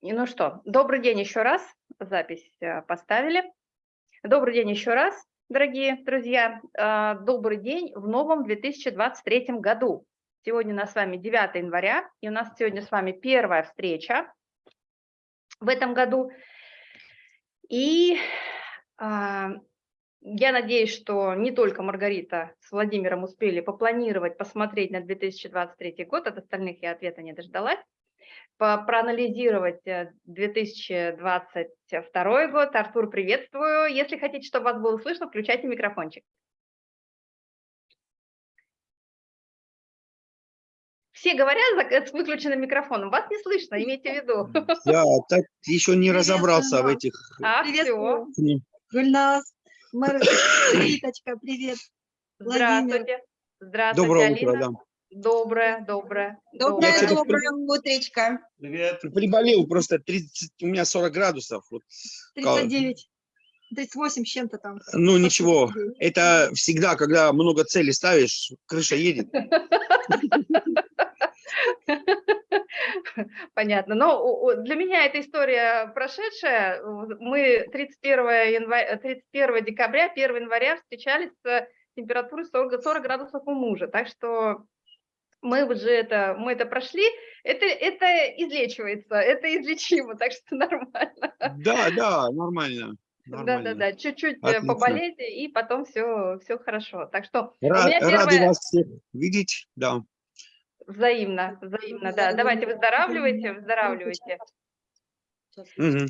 Ну что, добрый день еще раз. Запись э, поставили. Добрый день еще раз, дорогие друзья. Э, Добрый день в новом 2023 году. Сегодня у нас с вами 9 января, и у нас сегодня с вами первая встреча в этом году. И а, я надеюсь, что не только Маргарита с Владимиром успели попланировать, посмотреть на 2023 год, от остальных я ответа не дождалась проанализировать э, 2022 год. Артур, приветствую. Если хотите, чтобы вас было слышно, включайте микрофончик. Все говорят за- с выключенным микрофоном, вас не слышно, имейте в виду. Я так еще не разобрался в этих. А, все. Гульнас, Риточка, привет. Владимир. Здравствуйте. Здравствуйте, Доброе Алина. утро, да. Доброе, доброе. Доброе, что-то доброе утречко. Привет. Приболел просто 30, у меня 40 градусов. Вот. 39, 38 с чем-то там. Ну ничего, 39. это всегда, когда много целей ставишь, крыша едет. Понятно. Но у- у- для меня эта история прошедшая. Мы 31, января, 31 декабря, 1 января встречались с температурой 40, 40 градусов у мужа. Так что мы уже это, мы это прошли. Это, это излечивается, это излечимо, так что нормально. Да, да, нормально. нормально. Да-да-да, чуть-чуть э, поболеть, и потом все, все хорошо. Так что у Ра- меня Рады первое- вас всех видеть. Да. взаимно, взаимно, да. Давайте выздоравливайте, выздоравливайте. Мгм.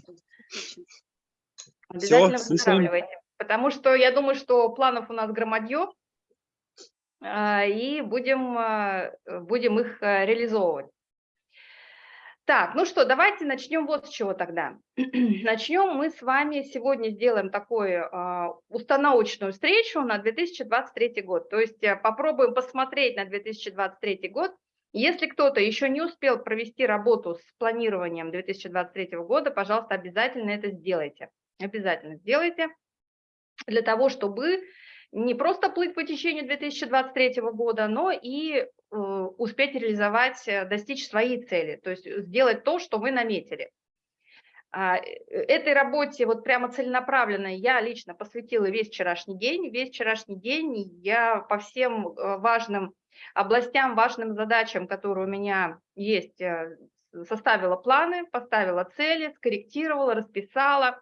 Обязательно слушаем. выздоравливайте. Потому что я думаю, что планов у нас громадье, и будем, а, будем их а, реализовывать. Так, ну что, давайте начнем вот с чего тогда. Начнем мы с вами сегодня сделаем такую а, установочную встречу на 2023 год. То есть а, попробуем посмотреть на 2023 год. Если кто-то еще не успел провести работу с планированием 2023 года, пожалуйста, обязательно это сделайте. Обязательно сделайте для того, чтобы не просто плыть по течению 2023 года, но и э, успеть реализовать, э, достичь свои цели, то есть сделать то, что вы наметили. А, э, Этой работе вот прямо целенаправленно я лично посвятила весь вчерашний день. Весь вчерашний день я по всем э, важным областям, важным задачам, которые у меня есть, э, составила планы, поставила цели, скорректировала, расписала,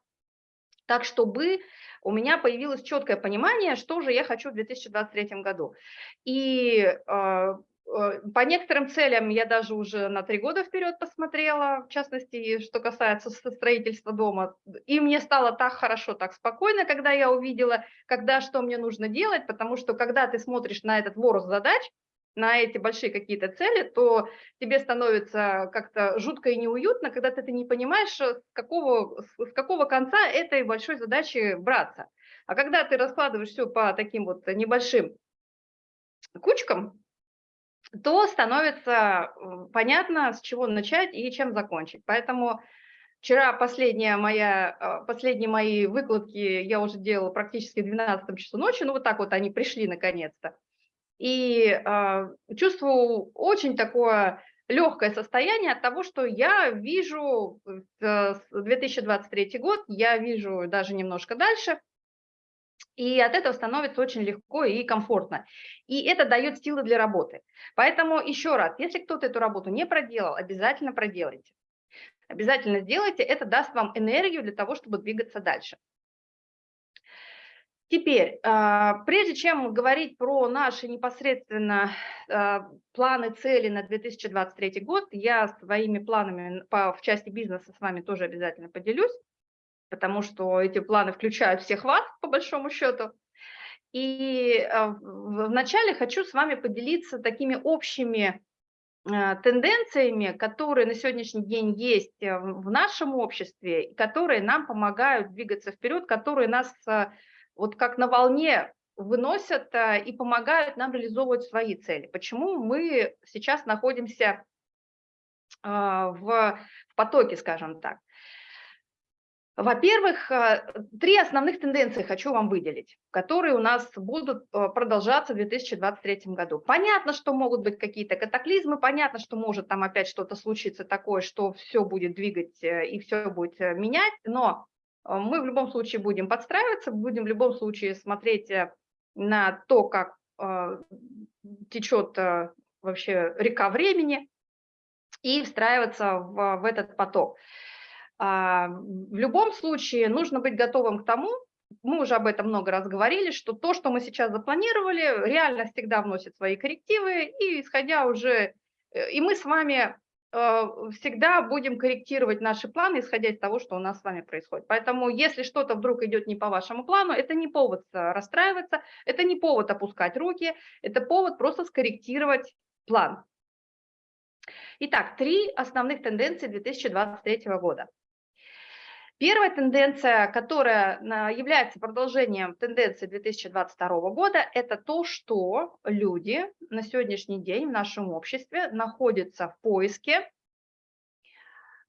так чтобы у меня появилось четкое понимание, что же я хочу в 2023 году. И э, э, по некоторым целям я даже уже на три года вперед посмотрела, в частности, что касается строительства дома. И мне стало так хорошо, так спокойно, когда я увидела, когда что мне нужно делать, потому что когда ты смотришь на этот ворох задач, на эти большие какие-то цели, то тебе становится как-то жутко и неуютно, когда ты, ты не понимаешь, э, с какого, с какого конца этой большой задачи браться. А когда ты раскладываешь все по таким вот небольшим кучкам, то становится э, понятно, с чего начать и чем закончить. Поэтому вчера последняя моя, э, последние мои выкладки я уже делала практически в 12 часу ночи, ну вот так вот они пришли наконец-то. И э, чувствую очень такое легкое состояние от того, что я вижу э, с 2023 год, я вижу даже немножко дальше, и от этого становится очень легко и комфортно. И это дает силы для работы. Поэтому еще раз, если кто-то эту работу не проделал, обязательно проделайте. Обязательно сделайте, это даст вам энергию для того, чтобы двигаться дальше. Теперь, а, прежде чем говорить про наши непосредственно а, планы, цели на 2023 год, я своими планами по, в части бизнеса с вами тоже обязательно поделюсь, потому что эти планы включают всех вас, по большому счету. И а, вначале хочу с вами поделиться такими общими тенденциями, которые на сегодняшний день есть э, в нашем обществе, которые нам помогают двигаться вперед, которые нас вот как на волне выносят а, и помогают нам реализовывать свои цели. Почему мы сейчас находимся а, в, потоке, скажем так. Во-первых, э, три основных тенденции хочу вам выделить, которые у нас будут э, продолжаться в 2023 году. Понятно, что могут быть какие-то катаклизмы, понятно, что может там опять что-то случиться такое, что все будет двигать э, и все будет менять, но мы в любом случае будем подстраиваться, будем в любом случае смотреть на то, как течет вообще река времени и встраиваться в, в этот поток. А, в любом случае нужно быть готовым к тому, мы уже об этом много раз говорили, что то, что мы сейчас запланировали, реально всегда вносит свои коррективы, и исходя уже, э, и мы с вами э, всегда будем корректировать наши планы, исходя из того, что у нас с вами происходит. Поэтому если что-то вдруг идет не по вашему плану, это не повод э, расстраиваться, это не повод опускать руки, это повод просто скорректировать план. Итак, три основных тенденции 2023 года. Первая тенденция, которая является продолжением тенденции 2022 года, это то, что люди на сегодняшний день в нашем обществе находятся в поиске,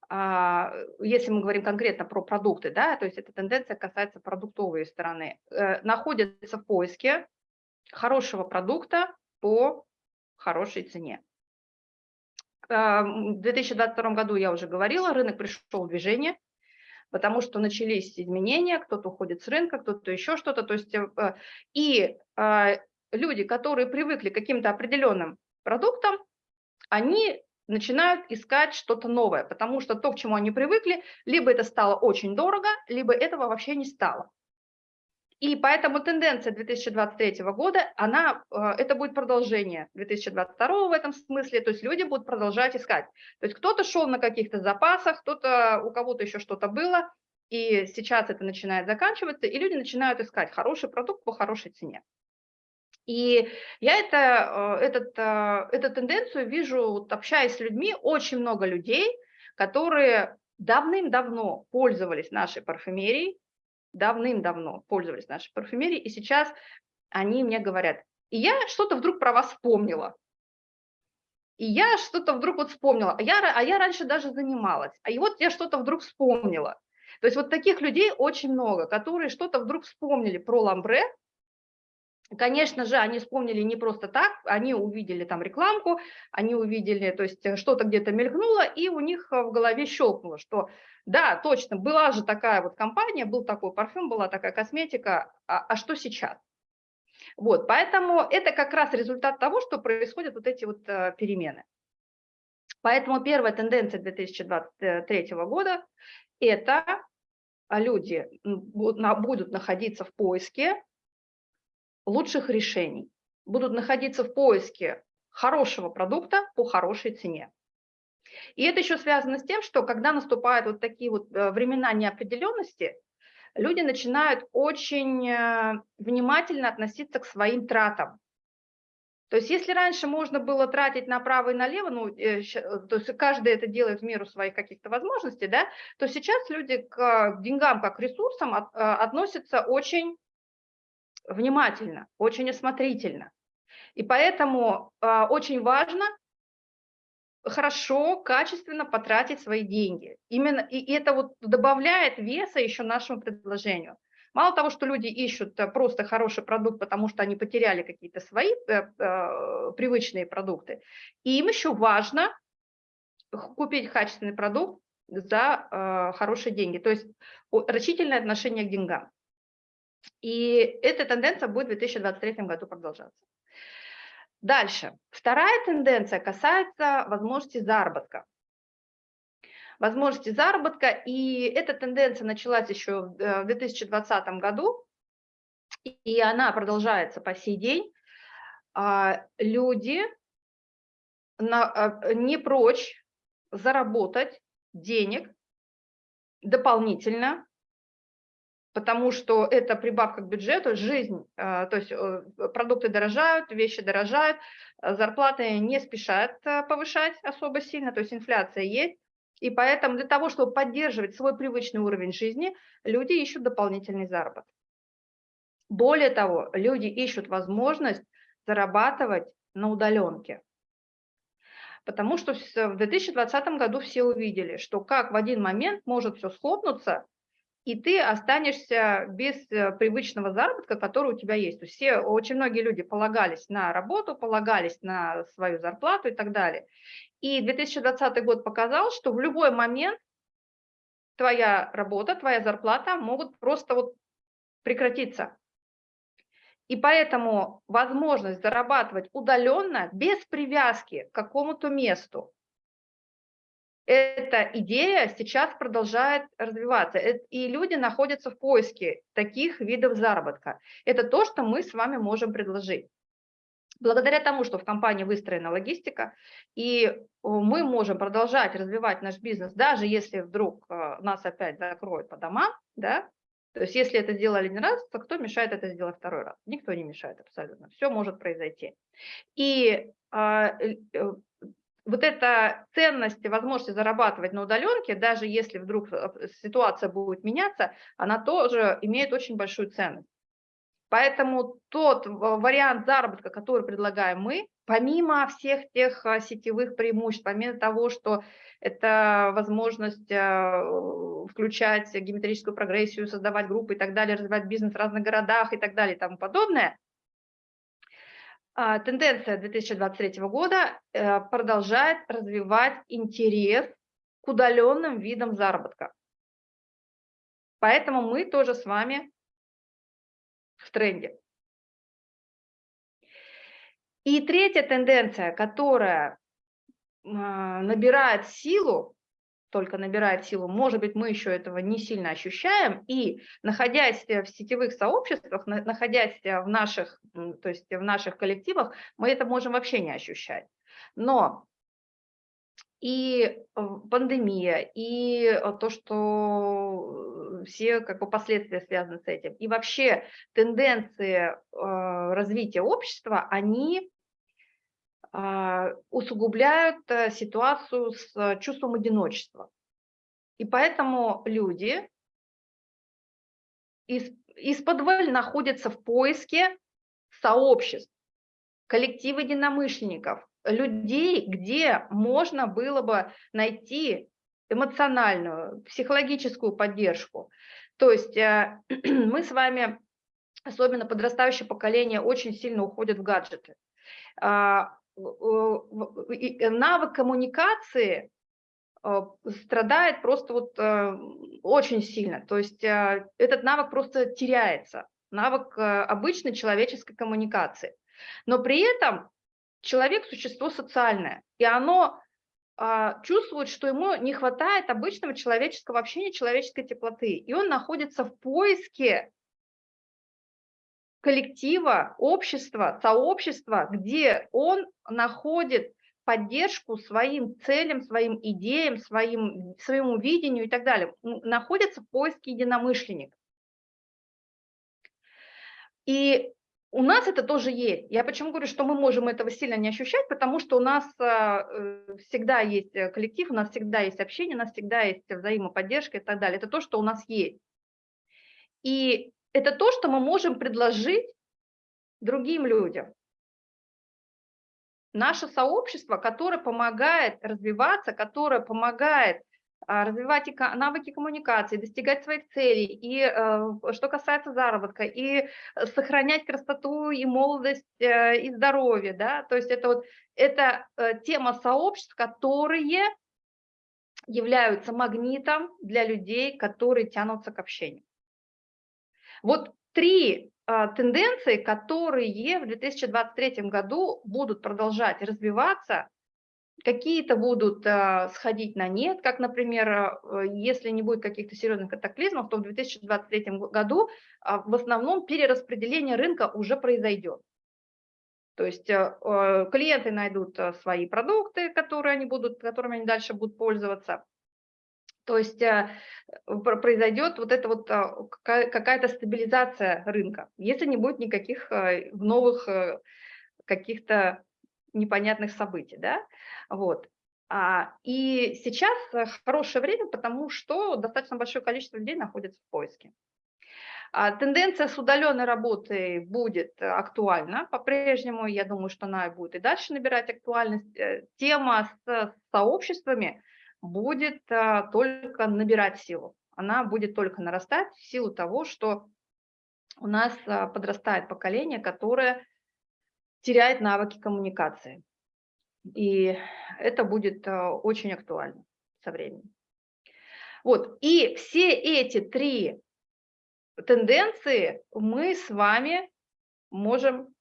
а, если мы говорим конкретно про продукты, да, то есть эта тенденция касается продуктовой стороны, э, находятся в поиске хорошего продукта по хорошей цене. А, в 2022 году я уже говорила, рынок пришел в движение, потому что начались изменения, кто-то уходит с рынка, кто-то еще что-то. То есть э, и а, люди, которые привыкли к каким-то определенным продуктам, они начинают искать что-то новое, потому что то, к чему они привыкли, либо это стало очень дорого, либо этого вообще не стало. И поэтому тенденция 2023 года, она, э, это будет продолжение 2022 в этом смысле, то есть люди будут продолжать искать. То есть кто-то шел на каких-то запасах, кто-то, у кого-то еще что-то было, и сейчас это начинает заканчиваться, и люди начинают искать хороший продукт по хорошей цене. И я это, э, этот, э, эту тенденцию вижу, вот, общаясь с людьми, очень много людей, которые давным-давно пользовались нашей парфюмерией, давным-давно пользовались нашей парфюмерией, и сейчас они мне говорят, и я что-то вдруг про вас вспомнила. И я что-то вдруг вот вспомнила, а я, а я раньше даже занималась, а и вот я что-то вдруг вспомнила. То есть вот таких людей очень много, которые что-то вдруг вспомнили про ламбре, Конечно же, они вспомнили не просто так, они увидели там рекламку, они увидели, то есть э, что-то где-то мелькнуло, и у них э, в голове щелкнуло, что да, точно, была же такая вот компания, был такой парфюм, была такая косметика, а, а что сейчас? Вот, поэтому это как раз результат того, что происходят вот эти вот э, перемены. Поэтому первая тенденция 2023 года – это люди будут находиться в поиске лучших решений, будут находиться в поиске хорошего продукта по хорошей цене. И это еще связано с тем, что когда наступают вот такие вот э, времена неопределенности, люди начинают очень э, внимательно относиться к своим тратам. То есть если раньше можно было тратить направо и налево, ну, э, то есть каждый это делает в меру своих каких-то возможностей, да, то сейчас люди к деньгам как к ресурсам относятся очень внимательно, очень осмотрительно. И поэтому э, очень важно хорошо, качественно потратить свои деньги. Именно и это вот добавляет веса еще нашему предложению. Мало того, что люди ищут э, просто хороший продукт, потому что они потеряли какие-то свои э, э, привычные продукты, им еще важно купить качественный продукт за э, хорошие деньги. То есть рачительное отношение к деньгам. И эта тенденция будет в 2023 году продолжаться. Дальше. Вторая тенденция касается возможности заработка. Возможности заработка, и эта тенденция началась еще в 2020 э, году, и она продолжается по сей день. А, люди э, не прочь заработать денег дополнительно потому что это прибавка к бюджету, жизнь, э, то есть э, продукты дорожают, вещи дорожают, э, зарплаты не спешат повышать особо сильно, то есть инфляция есть, и поэтому для того, чтобы поддерживать свой привычный уровень жизни, люди ищут дополнительный заработок. Более того, люди ищут возможность зарабатывать на удаленке. Потому что в 2020 году все увидели, что как в один момент может все схлопнуться, и ты останешься без э, привычного заработка, который у тебя есть. То есть все, очень многие люди полагались на работу, полагались на свою зарплату и так далее. И 2020 год показал, что в любой момент твоя работа, твоя зарплата могут просто вот прекратиться. И поэтому возможность зарабатывать удаленно, без привязки к какому-то месту, эта идея сейчас продолжает развиваться, и люди находятся в поиске таких видов заработка. Это то, что мы с вами можем предложить. Благодаря тому, что в компании выстроена логистика, и мы можем продолжать развивать наш бизнес, даже если вдруг э, нас опять закроют по домам, да, то есть если это сделали один раз, то кто мешает это сделать второй раз? Никто не мешает абсолютно, все может произойти. И а, э, вот эта ценность и возможность зарабатывать на удаленке, даже если вдруг э, ситуация будет меняться, она тоже имеет очень большую ценность. Поэтому тот вариант заработка, который предлагаем мы, помимо всех тех а, сетевых преимуществ, помимо того, что это возможность включать геометрическую прогрессию, создавать группы и так далее, развивать бизнес в разных городах и так далее и тому подобное, тенденция 2023 года э, продолжает развивать интерес к удаленным видам заработка. Поэтому мы тоже с вами в тренде. И третья тенденция, которая а, набирает силу, только набирает силу, может быть, мы еще этого не сильно ощущаем, и находясь в сетевых сообществах, находясь в наших, то есть в наших коллективах, мы это можем вообще не ощущать. Но и э, пандемия, и э, то, что все как бы последствия связаны с этим, и вообще тенденции э, развития общества, они усугубляют ситуацию с чувством одиночества. И поэтому люди из, из-под находятся в поиске сообществ, коллектива единомышленников, людей, где можно было бы найти эмоциональную, психологическую поддержку. То есть э, мы с вами, особенно подрастающее поколение, очень сильно уходит в гаджеты. А, навык коммуникации э, страдает просто вот э, очень сильно. То есть этот навык просто теряется, навык обычной человеческой коммуникации. Но при этом человек – существо социальное, и оно чувствует, что ему не хватает обычного человеческого общения, человеческой теплоты, и он находится в поиске коллектива, общества, сообщества, где он находит поддержку своим целям, своим идеям, своим, своему видению и так далее, находится в поиске единомышленник. И у нас это тоже есть. Я почему говорю, что мы можем этого сильно не ощущать, потому что у нас а, э, всегда есть э, коллектив, у нас всегда есть общение, у нас всегда есть взаимоподдержка и так далее. Это то, что у нас есть. И это то, что мы можем предложить другим людям. Наше сообщество, которое помогает развиваться, которое помогает а, развивать навыки коммуникации, достигать своих целей, и э, что касается заработка, и сохранять красоту и молодость э, и здоровье, да, то есть это вот это э, тема сообществ, которые являются магнитом для людей, которые тянутся к общению. Вот три тенденции, которые в 2023 году будут продолжать развиваться Какие-то будут э, сходить на нет, как, например, э, если не будет каких-то серьезных катаклизмов, то в 2023 году в основном перераспределение рынка уже произойдет. То есть клиенты найдут свои продукты, которые они будут, которыми они дальше будут пользоваться. То есть э, произойдет вот эта вот какая-то стабилизация рынка, если не будет никаких новых каких-то непонятных событий, да, вот. А, и сейчас э, хорошее время, потому что достаточно большое количество людей находится в поиске. А, тенденция с удаленной работой будет актуальна по-прежнему, я думаю, что она будет и дальше набирать актуальность. Э, тема с сообществами будет а, только набирать силу. она будет только нарастать в силу того, что у нас а, подрастает поколение, которое теряет навыки коммуникации. И это будет а, очень актуально со временем. Вот, и все эти три тенденции мы с вами можем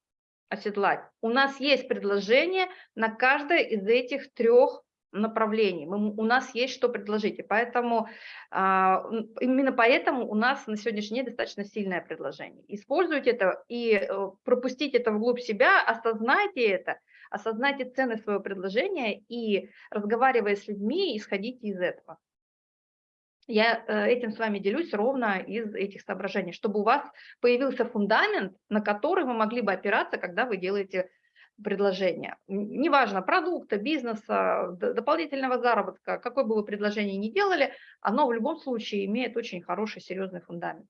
оседлать. У нас есть предложение на каждое из этих трех направлений. Мы, у нас есть что предложить. И поэтому, а, именно поэтому у нас на сегодняшний день достаточно сильное предложение. Используйте это и э, пропустите это вглубь себя, осознайте это, осознайте цены своего предложения и, разговаривая с людьми, исходите из этого. Я э, этим с вами делюсь ровно из этих соображений, чтобы у вас появился фундамент, на который вы могли бы опираться, когда вы делаете предложение. Неважно, продукта, бизнеса, дополнительного заработка, какое бы вы предложение ни делали, оно в любом случае имеет очень хороший, серьезный фундамент.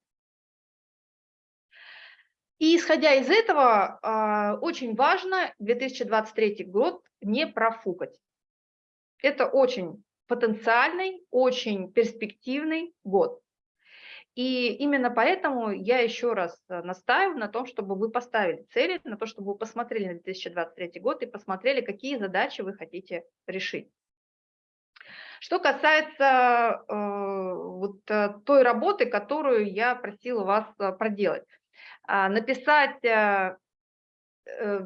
И исходя из этого, а, очень важно 2023 год не профукать. Это очень потенциальный, очень перспективный год. И именно поэтому я еще раз э, настаиваю на том, чтобы вы поставили цели, на то, чтобы вы посмотрели на 2023 год и посмотрели, какие задачи вы хотите решить. Что касается э, вот э, той работы, которую я просила вас э, проделать. Э, написать Э,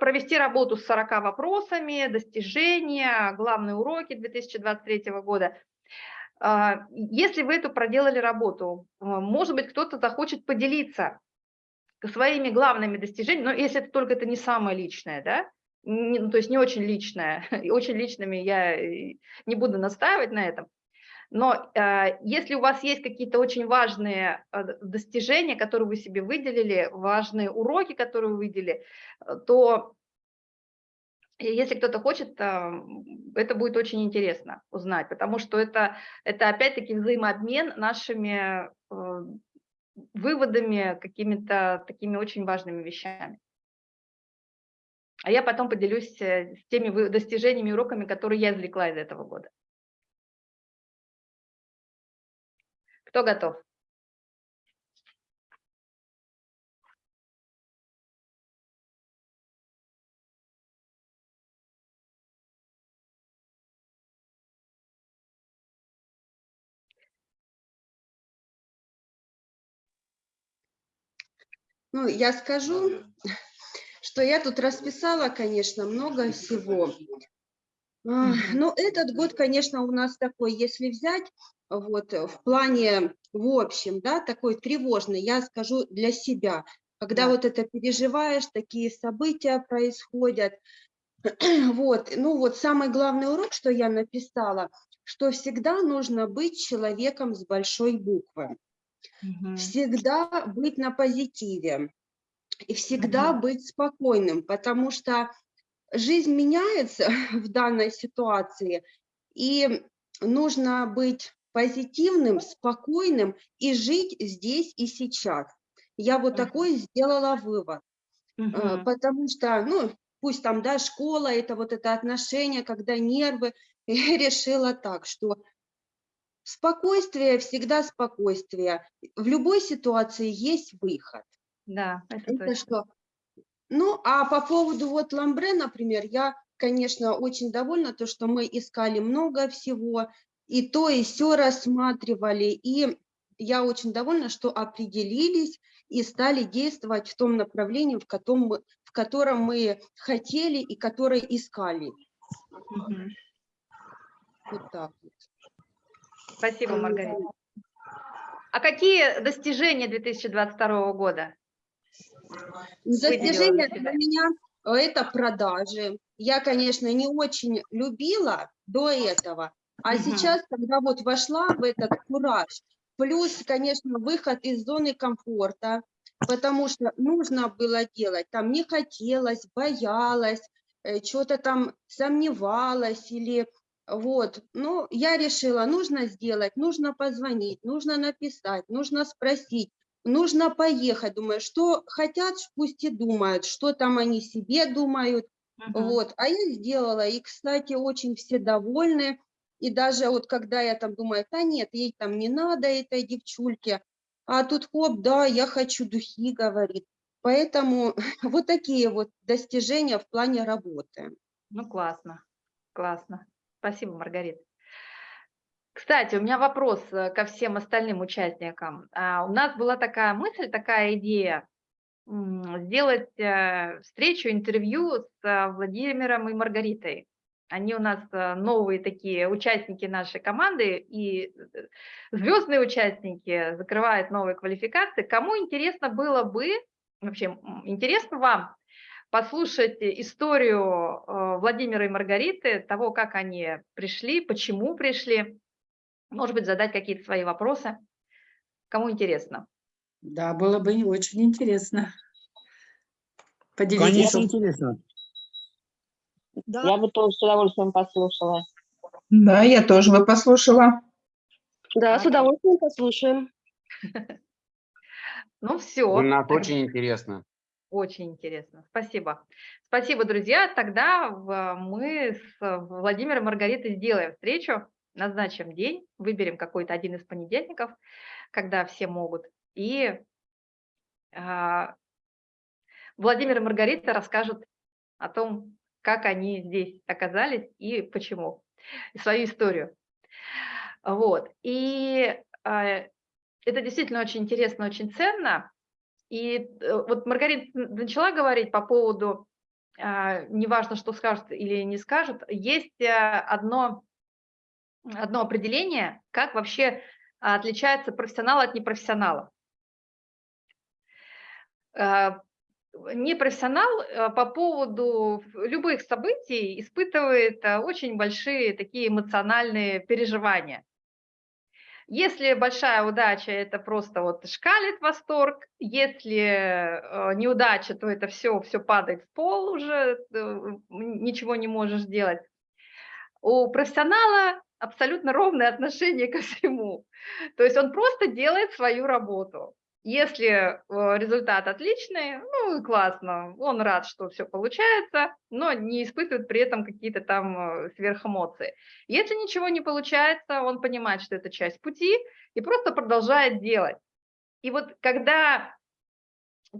провести работу с 40 вопросами, достижения, главные уроки 2023 года. А, если вы эту проделали работу, э, может быть, кто-то захочет поделиться своими главными достижениями, но если это только это не самое личное, да, не, ну, то есть не очень личное, очень личными я не буду настаивать на этом, но э, если у вас есть какие-то очень важные э, достижения, которые вы себе выделили, важные уроки, которые вы выделили, э, то если кто-то хочет, это будет очень интересно узнать, потому что это, это опять-таки взаимообмен нашими э, выводами, какими-то такими очень важными вещами. А я потом поделюсь э, с теми достижениями, уроками, которые я извлекла из этого года. Кто готов? Ну, я скажу, что я тут расписала, конечно, много всего. Но этот год, конечно, у нас такой, если взять вот э, в плане, в общем, да, такой тревожный, я скажу для себя, когда да. вот это переживаешь, такие события происходят, вот, ну вот самый главный урок, что я написала, что всегда нужно быть человеком с большой буквы, угу. всегда быть на позитиве и всегда угу. быть спокойным, потому что жизнь меняется в данной ситуации, и нужно быть позитивным, спокойным и жить здесь и сейчас. Я вот такой сделала вывод, угу. потому что, ну, пусть там, да, школа, это вот это отношение, когда нервы, я решила так, что спокойствие, всегда спокойствие. В любой ситуации есть выход. Да, это, это точно. что. Ну, а по поводу вот ламбре, например, я, конечно, очень довольна, то, что мы искали много всего, и то, и все рассматривали. И я очень довольна, что определились и стали действовать в том направлении, в котором мы, в котором мы хотели и которое искали. Угу. Вот так вот. Спасибо, Маргарита. А какие достижения 2022 года? Достижения для меня это продажи. Я, конечно, не очень любила до этого, а угу. сейчас, когда вот вошла в этот кураж, плюс, конечно, выход из зоны комфорта, потому что нужно было делать, там не хотелось, боялась, э, что-то там сомневалась или вот, ну, я решила, нужно сделать, нужно позвонить, нужно написать, нужно спросить, нужно поехать, думаю, что хотят, пусть и думают, что там они себе думают, uh -huh. вот, а я сделала, и, кстати, очень все довольны, И даже вот когда я там думаю, да нет, ей там не надо этой девчульке, а тут хоп, да, я хочу духи, говорит. Поэтому вот такие вот достижения в плане работы. Ну, классно, классно. Спасибо, Маргарита. Кстати, у меня вопрос э, ко всем остальным участникам. А, У нас была такая мысль, такая идея сделать э, встречу, интервью с э, Владимиром и Маргаритой. Они у нас новые такие участники нашей команды и звездные участники закрывают новые квалификации. Кому интересно было бы, вообще интересно вам послушать историю э, Владимира и Маргариты, того, как они пришли, почему пришли, может быть, задать какие-то свои вопросы. Кому интересно? Да, было бы не очень интересно. Поделитесь. Конечно, интересно. Да, Я бы тоже с удовольствием послушала. Да, я тоже бы послушала. Да, с удовольствием послушаем. Ну все. У нас очень интересно. Очень интересно. Спасибо. Спасибо, друзья. Тогда мы с Владимиром Маргаритой сделаем встречу, назначим день, выберем какой-то один из понедельников, когда все могут. И а, Владимир и Маргарита расскажут о том, как они здесь оказались и почему, и свою историю. Вот. И а, это действительно очень интересно, очень ценно. И э, вот Маргарита начала говорить по поводу, а, неважно, что скажут или не скажут, есть а, одно, одно определение, как вообще отличается профессионал от непрофессионала. А, Непрофессионал а, по поводу любых событий испытывает очень большие такие эмоциональные переживания. Если большая удача, это просто вот шкалит восторг. Если э, неудача, то это все, все падает в пол уже, э, ничего не можешь делать. У профессионала абсолютно ровное отношение ко всему. То есть он просто делает свою работу. Если э, результат отличный, ну классно, он рад, что все получается, но не испытывает при этом какие-то там э, сверхэмоции. Если ничего не получается, он понимает, что это часть пути и просто продолжает делать. И вот когда,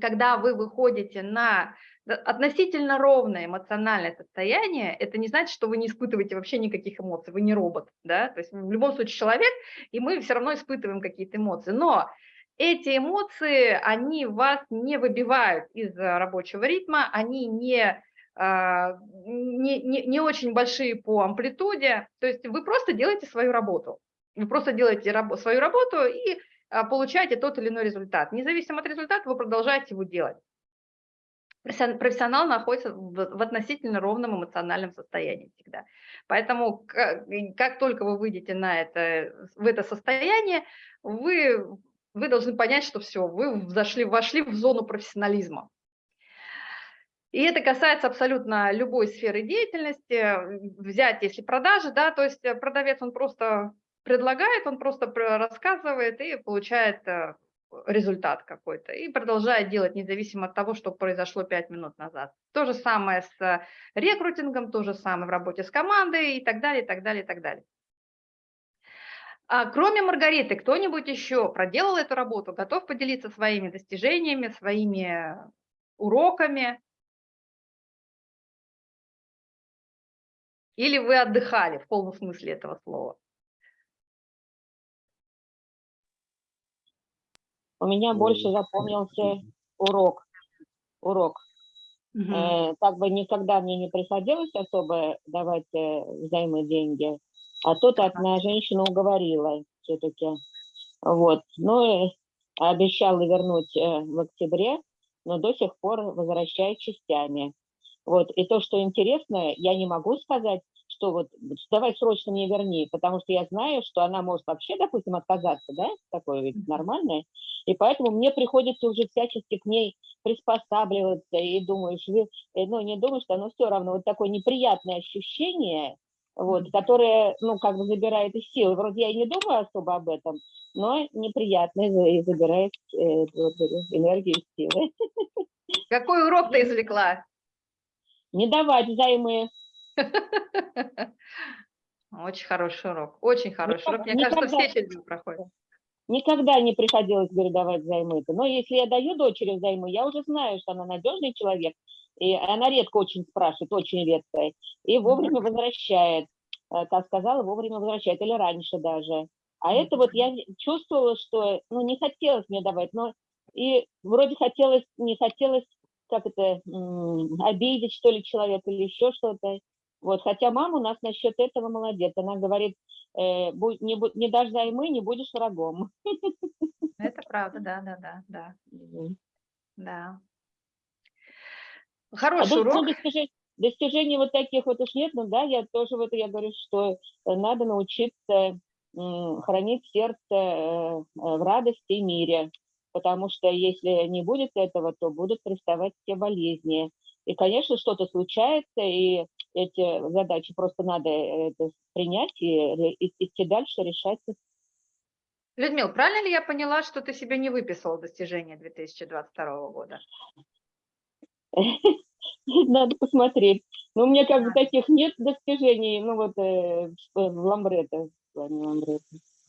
когда вы выходите на относительно ровное эмоциональное состояние, это не значит, что вы не испытываете вообще никаких эмоций, вы не робот, да, то есть в любом случае человек, и мы все равно испытываем какие-то эмоции, но эти эмоции, они вас не выбивают из э, рабочего ритма, они не, а, не, не, не очень большие по амплитуде, то есть вы просто делаете свою работу. Вы просто делаете рабо- свою работу и а, получаете тот или иной результат. Независимо от результата, вы продолжаете его делать. Профессион- Профессионал находится в, относительно ровном эмоциональном состоянии всегда. Поэтому как, как только вы выйдете на это, в это состояние, вы, вы должны понять, что все, вы зашли, вошли в зону профессионализма. И это касается абсолютно любой сферы деятельности. Взять, если продажи, да, то есть э, продавец, он просто предлагает, он просто про- рассказывает и получает э, результат какой-то. И продолжает делать, независимо от того, что произошло 5 минут назад. То же самое с э, рекрутингом, то же самое в работе с командой и так далее, и так далее, и так далее. А кроме Маргариты, кто-нибудь еще проделал эту работу, готов поделиться своими достижениями, своими уроками? Или вы отдыхали в полном смысле этого слова? У меня больше запомнился урок. Урок. Мгм. Э, Как бы никогда мне не приходилось особо давать э, взаймы деньги, а тут одна женщина уговорила все-таки. Вот. Ну, и обещала вернуть э, в октябре, но до сих пор возвращает частями. Вот. И то, что интересно, я не могу сказать, что вот давай срочно мне верни, потому что я знаю, что она может вообще, допустим, отказаться, да, такое ведь нормальное. И поэтому мне приходится уже всячески к ней приспосабливаться, и думаешь, э, ну, не думаешь, что оно все равно вот такое неприятное ощущение, вот, которое, ну, как бы забирает из силы. Вроде я и не думаю особо об этом, но неприятное за- и забирает э, энергию и силы. Какой урок ты извлекла? Не давать взаймы. Очень хороший урок, очень хороший урок. Мне кажется, все через проходят. Никогда не приходилось, говорю, давать взаймы. Но если я даю дочери взаймы, я уже знаю, что она надежный человек, и она редко очень спрашивает, очень редко, и вовремя возвращает. Э, Как сказала, вовремя возвращает, или раньше даже. А это вот я чувствовала, что, ну, не хотелось мне давать, но и вроде хотелось, не хотелось, как это, обидеть, что ли, человека или еще что-то. Вот, хотя мама у нас насчет этого молодец. Она говорит, э, будь- не, не дашь займы, не будешь врагом. Это правда, да, да, да, да, да. А Хороший дос- ну, урок. достижений, вот таких вот уж нет, но да, я тоже вот я говорю, что э, надо научиться хранить сердце э, э, в радости и мире, потому что если не будет этого, то будут приставать все болезни. И, конечно, что-то случается, и эти задачи просто надо э, это принять и, ре- и идти дальше, решать их. Людмил, правильно ли я поняла, что ты себе не выписала достижения 2022 года? Надо посмотреть. Но у меня как бы таких нет достижений, ну вот э, в в ламбрете, в плане.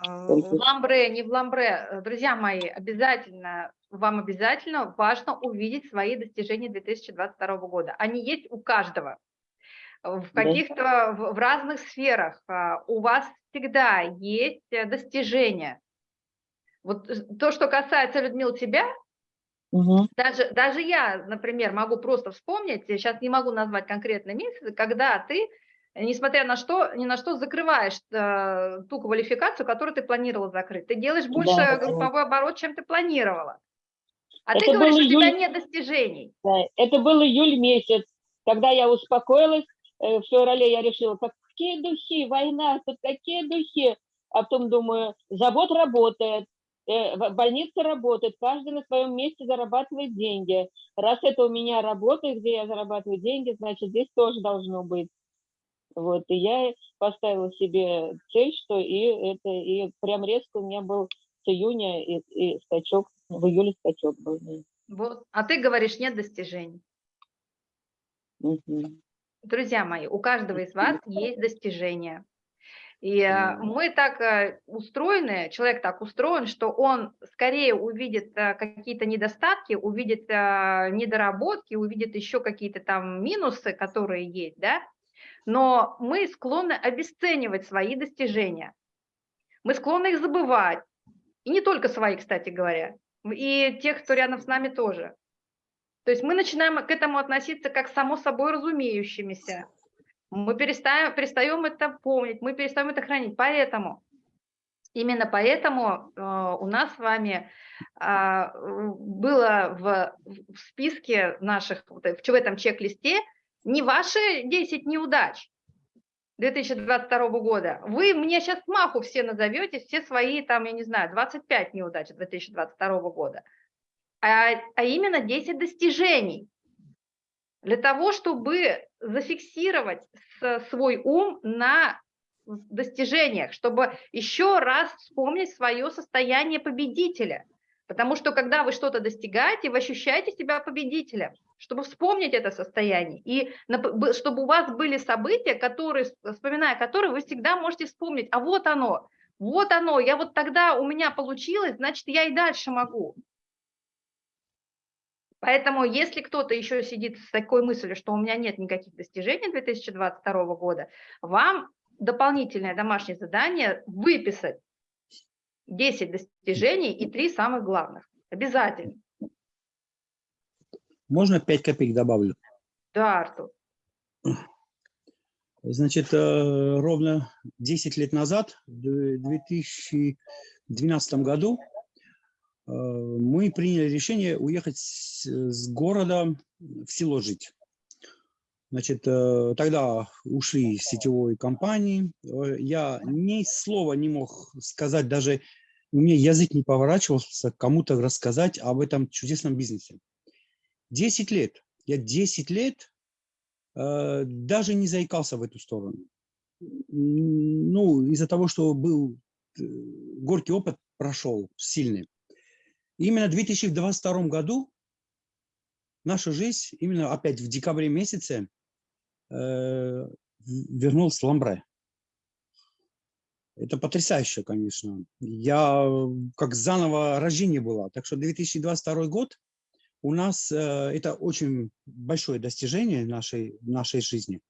Э, Только- В ламбре, не в ламбре. Э, Друзья мои, обязательно, вам обязательно важно увидеть свои достижения 2022 года. Они есть у каждого. В каких-то, в, разных сферах. а, У вас всегда есть э, достижения. Вот э, то, что касается, Людмил, тебя, Мгм. даже, даже я, например, могу просто вспомнить, сейчас не могу назвать конкретный месяц, когда ты, несмотря на что, ни на что, закрываешь э, ту квалификацию, которую ты планировала закрыть. Ты делаешь больше Да. групповой оборот, чем ты планировала. А ты Это говоришь, был у тебя июль. нет достижений. Да, Это был июль месяц, когда я успокоилась. Э, В феврале я решила, как- какие духи, война, тут какие духи. А потом думаю, завод работает, э, больница работает, каждый на своем месте зарабатывает деньги. Раз это у меня работает, где я зарабатываю деньги, значит, здесь тоже должно быть. Вот, и я поставила себе цель, что и это, и прям резко у меня был с июня и, и скачок, в июле скачок был. Вот. А ты говоришь, нет достижений. Мгм. Друзья мои, у каждого из вас есть достижения. И Мгм. мы так э, устроены, человек так устроен, что он скорее увидит э, какие-то недостатки, увидит э, недоработки, увидит еще какие-то там минусы, которые есть, да, но мы склонны обесценивать свои достижения. Мы склонны их забывать. И не только свои, кстати говоря, и тех, кто рядом с нами тоже. То есть мы начинаем к этому относиться как само собой разумеющимися. Мы перестаем, перестаем это помнить, мы перестаем это хранить. Поэтому, именно поэтому э, у нас с вами э, было в, в списке наших, в этом чек-листе не ваши 10 неудач 2022 года. Вы мне сейчас маху все назовете, все свои, там, я не знаю, 25 неудач 2022 года, а, а именно 10 достижений для того, чтобы зафиксировать свой ум на достижениях, чтобы еще раз вспомнить свое состояние победителя. Потому что когда вы что-то достигаете, вы ощущаете себя победителем, чтобы вспомнить это состояние. И чтобы у вас были события, которые, вспоминая которые, вы всегда можете вспомнить, а вот оно, вот оно, я вот тогда у меня получилось, значит, я и дальше могу. Поэтому, если кто-то еще сидит с такой мыслью, что у меня нет никаких достижений 2022 года, вам дополнительное домашнее задание выписать 10 достижений и 3 самых главных. Обязательно. Можно 5 копеек добавлю? Да, Артур. Значит, э, ровно 10 лет назад, в 2012 году, мы приняли решение уехать с города в село жить. Значит, э, тогда ушли из сетевой компании. Э, Я ни слова не мог сказать, даже у меня язык не поворачивался кому-то рассказать об этом чудесном бизнесе. 10 лет. Я 10 лет э, даже не заикался в эту сторону. Ну, из-за того, что был э, горький опыт прошел, сильный. Именно в 2022 году наша жизнь, именно опять в декабре месяце, э, вернулась Ламбре. Это потрясающе, конечно. Я как заново рождение была. Так что 2022 год у нас э, это очень большое достижение нашей, нашей жизни.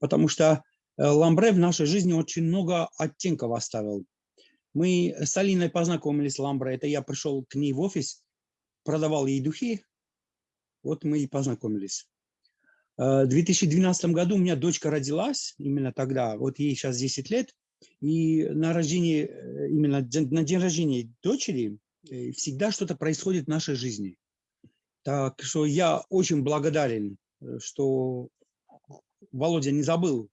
Потому что э, Ламбре в нашей жизни очень много оттенков оставил. Мы с Алиной познакомились с Ламбре. Это я пришел к ней в офис, продавал ей духи. Вот мы и познакомились. Э, В 2012 году у меня дочка родилась, именно тогда, вот ей сейчас 10 лет, и на рождение, э, именно на день рождения дочери э, всегда что-то происходит в нашей жизни. Так что я очень благодарен, что Володя не забыл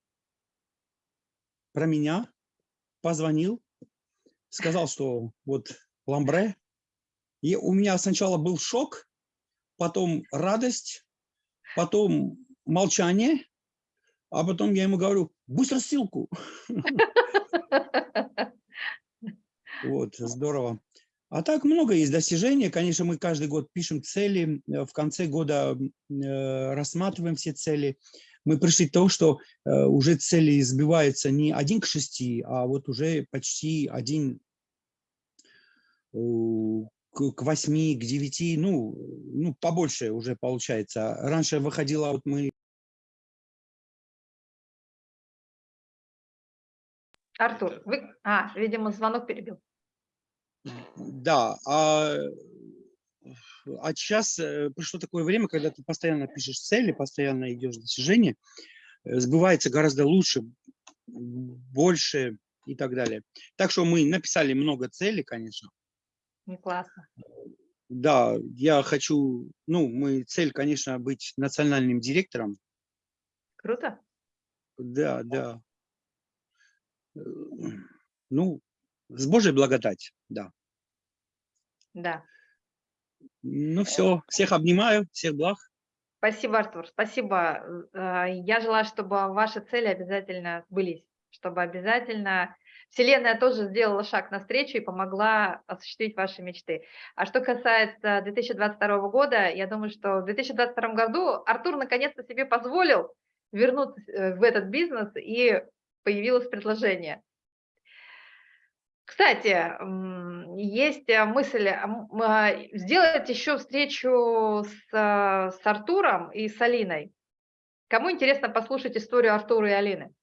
про меня, позвонил, сказал, что вот ламбре. И у меня сначала был шок, потом радость, потом молчание, а потом я ему говорю, быстро ссылку. Вот, здорово. А так много есть достижений. Конечно, мы каждый год пишем цели, в конце года э, рассматриваем все цели. Мы пришли к тому, что э, уже цели сбиваются не один к шести, а вот уже почти один к к восьми, к девяти, ну, ну, побольше уже получается. Раньше выходило, вот мы Артур, вы... А, видимо, звонок перебил. Да, а, а сейчас э, пришло такое время, когда ты постоянно пишешь цели, постоянно идешь достижения, э, сбывается гораздо лучше, больше и так далее. Так что мы написали много целей, конечно. Не классно. Да, я хочу, ну, мы цель, конечно, быть национальным директором. Круто. Да, да. Э, Ну, с Божьей благодать, да. Да. Ну все, всех обнимаю, всех благ. Спасибо, Артур, спасибо. Э, Я желаю, чтобы ваши цели обязательно сбылись, чтобы обязательно Вселенная тоже сделала шаг навстречу и помогла осуществить ваши мечты. А что касается 2022 года, я думаю, что в 2022 году Артур наконец-то себе позволил вернуться э, в этот бизнес, и появилось предложение. Кстати, есть э, мысль а, сделать еще встречу с, с Артуром и с Алиной. Кому интересно послушать историю Артура и Алины?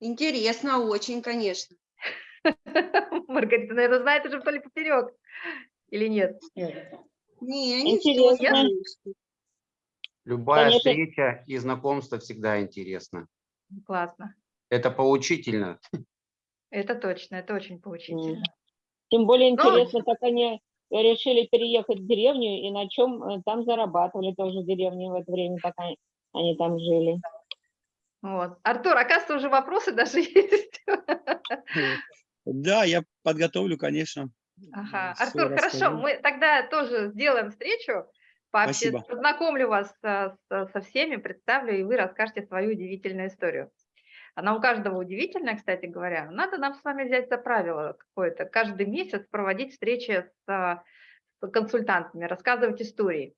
Интересно очень, конечно. Маргарита, наверное, знает уже вдоль и поперек. Или нет? Не, не Интересно. Любая Конечно. встреча и знакомство всегда интересно. Классно. Это поучительно. Это точно, это очень поучительно. Тем более интересно, как они решили переехать в деревню и на чем э, там зарабатывали тоже в деревне в это время, пока они там жили. Вот. Артур, оказывается, уже вопросы даже есть. Да, я подготовлю, конечно. Ага. Артур, хорошо, расскажу. мы тогда тоже сделаем встречу, Спасибо. познакомлю вас со, со- всеми, представлю, и вы расскажете свою удивительную историю. Она у каждого удивительная, кстати говоря. Надо нам с вами взять за правило какое-то, каждый месяц проводить встречи с, а, с консультантами, рассказывать истории.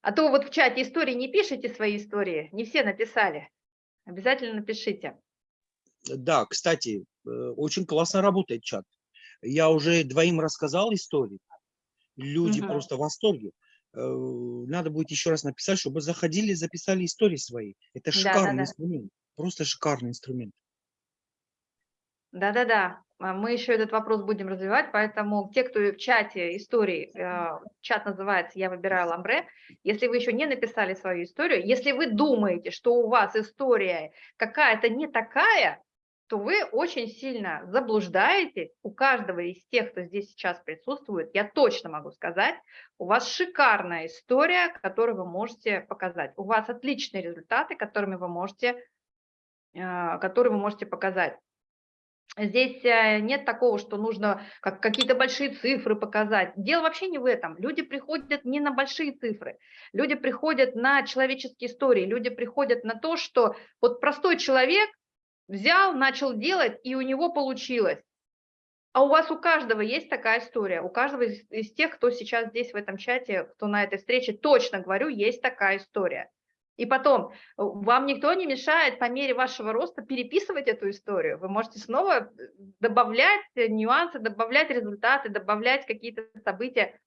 А то вот в чате истории не пишите свои истории, не все написали. Обязательно напишите. Да, кстати, э, очень классно работает чат. Я уже двоим рассказал истории. Люди Мгм. просто в восторге. Э, Надо будет еще раз написать, чтобы заходили, записали истории свои. Это шикарный да. инструмент. Просто шикарный инструмент. Да-да-да, мы еще этот вопрос будем развивать, поэтому те, кто в чате истории, э, чат называется «Я выбираю ламбре», если вы еще не написали свою историю, если вы думаете, что у вас история какая-то не такая, то вы очень сильно заблуждаетесь. У каждого из тех, кто здесь сейчас присутствует, я точно могу сказать, у вас шикарная история, которую вы можете показать. У вас отличные результаты, которыми вы можете, э, которые вы можете показать. Здесь э, нет такого, что нужно как какие-то большие цифры показать. Дело вообще не в этом. Люди приходят не на большие цифры. Люди приходят на человеческие истории. Люди приходят на то, что вот простой человек взял, начал делать, и у него получилось. А у вас у каждого есть такая история. У каждого из, из тех, кто сейчас здесь в этом чате, кто на этой встрече, точно говорю, есть такая история. И потом, э, вам никто не мешает по мере вашего роста переписывать эту историю. Вы можете снова э, добавлять э, нюансы, добавлять результаты, добавлять какие-то события.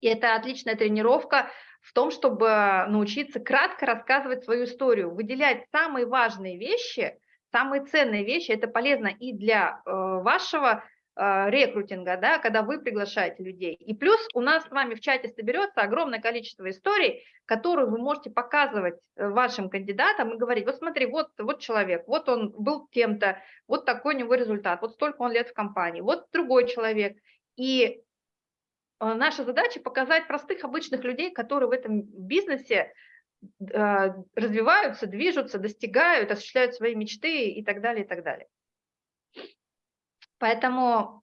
И это отличная тренировка в том, чтобы научиться кратко рассказывать свою историю, выделять самые важные вещи, самые ценные вещи. Это полезно и для вашего рекрутинга, да, когда вы приглашаете людей. И плюс у нас с вами в чате соберется огромное количество историй, которые вы можете показывать э, вашим кандидатам и говорить, вот смотри, вот, вот человек, вот он был кем-то, вот такой у него результат, вот столько он лет в компании, вот другой человек. И э, наша задача показать простых обычных людей, которые в этом бизнесе э, развиваются, движутся, достигают, осуществляют свои мечты и так далее, и так далее. Поэтому,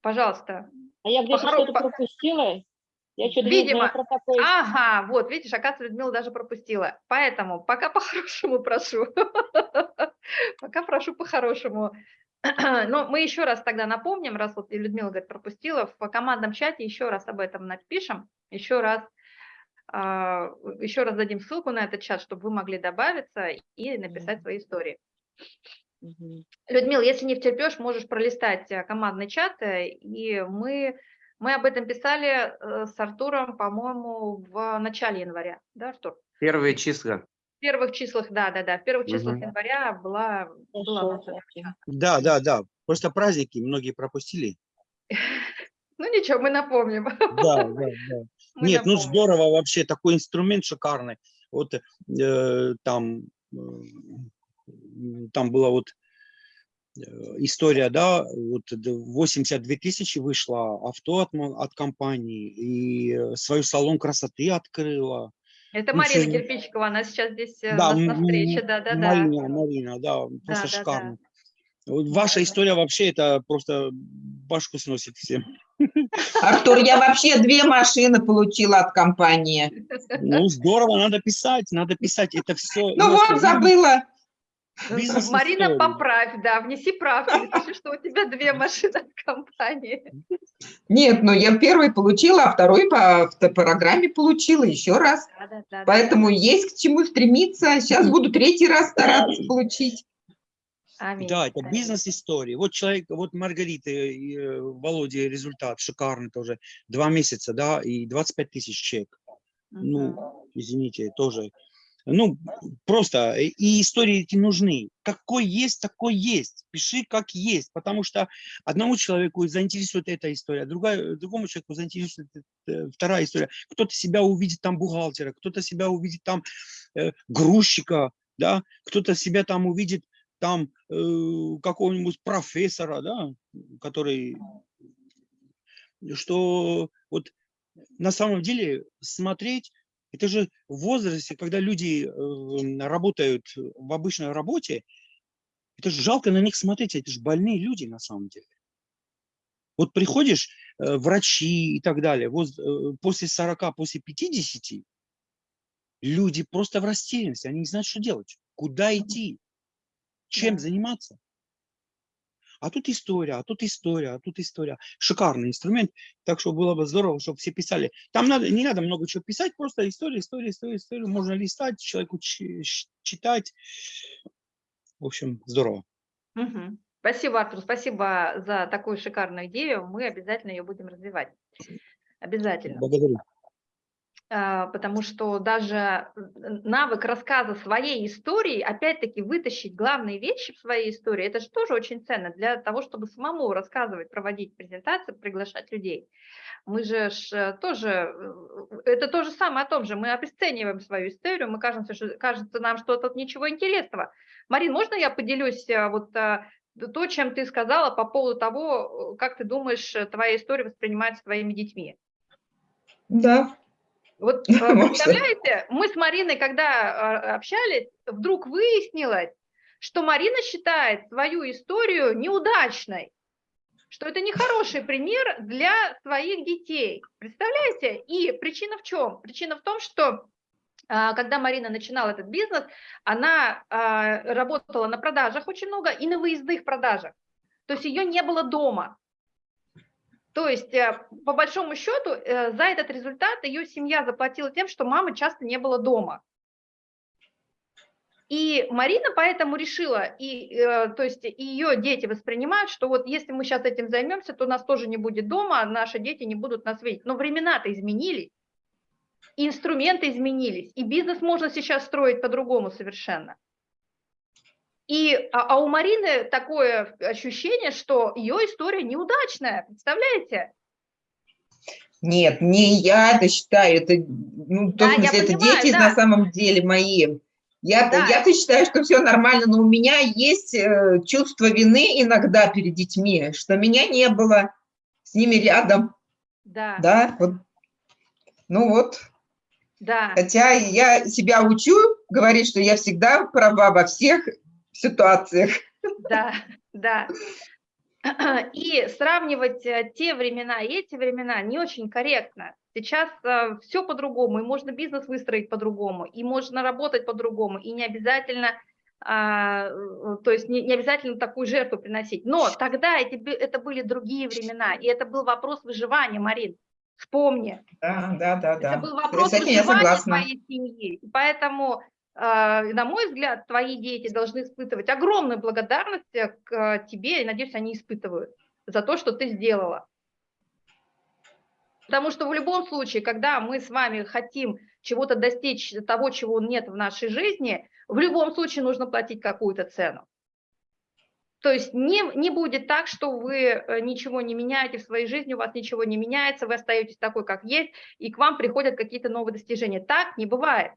пожалуйста. А я где-то что-то пропустила. Я что-то не Видимо. знаю такое. Ага, вот, видишь, оказывается, Людмила даже пропустила. Поэтому пока по-хорошему прошу. Пока прошу по-хорошему. Но мы еще раз тогда напомним, раз вот Людмила говорит, пропустила, в командном чате еще раз об этом напишем, еще раз, а, еще раз дадим ссылку на этот чат, чтобы вы могли добавиться и написать свои истории. Мгм. Людмила, если не втерпешь, можешь пролистать э, командный чат, э, и мы, мы об этом писали э, с Артуром, по-моему, в начале января, да, Артур? Первые числа. В первых числах, да, да, да, в первых числах Мгм. января была, была. Да, да, да. Просто праздники многие пропустили. Ну ничего, мы напомним. Да, да, да. Мы Нет, ну напомним. здорово вообще, такой инструмент шикарный. Вот э, там, там была вот э, история, да, вот д- 82 тысячи вышло авто от, от компании и э, свою салон красоты открыла. Это ну, Марина всё- Кирпичикова, она сейчас здесь э, Да, у нас на встрече, да, да, да. Марина, Марина, да, просто да, да. шикарно. Вот ваша история вообще это просто башку сносит всем. Артур, я вообще две машины получила от компании. Ну здорово, надо писать, надо писать. Это все. Ну вот, забыла. Бизнес Марина, поправь, да, внеси правки, напиши, что у тебя две машины от компании. Нет, ну я первый получила, а второй по программе получила еще раз. Да, да, да, Поэтому да. есть к чему стремиться. Сейчас буду третий раз стараться получить. Аминь. Да, это бизнес-история. Вот человек, вот Маргарита и э, Володя результат шикарный тоже. Два месяца, да, и 25 тысяч чек. Мгм. Ну, извините, тоже. Ну, просто, э, и истории эти нужны. Какой есть, такой есть. Пиши как есть, потому что одному человеку заинтересует эта история, другая, другому человеку заинтересует э, вторая история. Кто-то себя увидит там бухгалтера, кто-то себя увидит там э, грузчика, да, кто-то себя там увидит там э, какого-нибудь профессора, да, который, что вот на самом деле смотреть, это же в возрасте, когда люди э, работают в обычной работе, это же жалко на них смотреть, это же больные люди на самом деле. Вот приходишь, э, врачи и так далее, воз- э, после 40, после 50, люди просто в растерянности, они не знают, что делать, куда идти, чем заниматься. А тут история, а тут история, а тут история. Шикарный инструмент, так что было бы здорово, чтобы все писали. Там надо, не надо много чего писать, просто история, история, история, история. Можно листать, человеку читать. В общем, здорово. Мгм. Спасибо, Артур, спасибо за такую шикарную идею. Мы обязательно ее будем развивать. Обязательно. Благодарю. А, Потому что даже навык рассказа своей истории, опять-таки вытащить главные вещи в своей истории, это же тоже очень ценно для того, чтобы самому рассказывать, проводить презентации, приглашать людей. Мы же э, тоже, э, это то же самое о том же, мы обесцениваем свою историю, мы кажется, что, кажется нам, что тут ничего интересного. Марин, можно я поделюсь э, вот то, чем ты сказала по поводу того, как ты думаешь, твоя история воспринимается твоими детьми? Да. Вот э, представляете, мы с Мариной, когда э, общались, вдруг выяснилось, что Марина считает свою историю неудачной, что это нехороший пример для своих детей. Представляете? И причина в чем? Причина в том, что а, когда Марина начинала этот бизнес, она а, работала на продажах очень много и на выездных продажах. То есть ее не было дома. То есть, э, по большому счету, э, за этот результат ее семья заплатила тем, что мамы часто не было дома. И Марина поэтому решила, и, э, то есть ее дети воспринимают, что вот если мы сейчас этим займемся, то нас тоже не будет дома, а наши дети не будут нас видеть. Но времена-то изменились, инструменты изменились, и бизнес можно сейчас строить по-другому совершенно. И, а, а у Марины такое ощущение, что ее история неудачная, представляете? Нет, не я это считаю, это, ну, Да, я смысле, это понимаю, дети да. на самом деле мои. Я, Да. я-то считаю, что все нормально, но у меня есть э, чувство вины иногда перед детьми, что меня не было с ними рядом, Да, да, вот. Ну вот, да. хотя я себя учу говорить, что я всегда права во всех ситуациях. Да, да. И сравнивать э, те времена и эти времена не очень корректно. Сейчас все по-другому, и можно бизнес выстроить по-другому, и можно работать по-другому, и не обязательно, а, э, то есть не, не обязательно такую жертву приносить. Но тогда эти, это были другие времена, и это был вопрос выживания, Марин. Вспомни, Да, да, да, да. это был С вопрос выживания твоей семьи. И поэтому, э, на мой взгляд, твои дети должны испытывать огромную благодарность э, к э, тебе, и, надеюсь, они испытывают за то, что ты сделала. Потому что в любом случае, когда мы с вами хотим чего-то достичь, того, чего нет в нашей жизни, в любом случае нужно платить какую-то цену. То есть не, не будет так, что вы э, ничего не меняете в своей жизни, у вас ничего не меняется, вы остаетесь такой, как есть, и к вам приходят какие-то новые достижения. Так не бывает.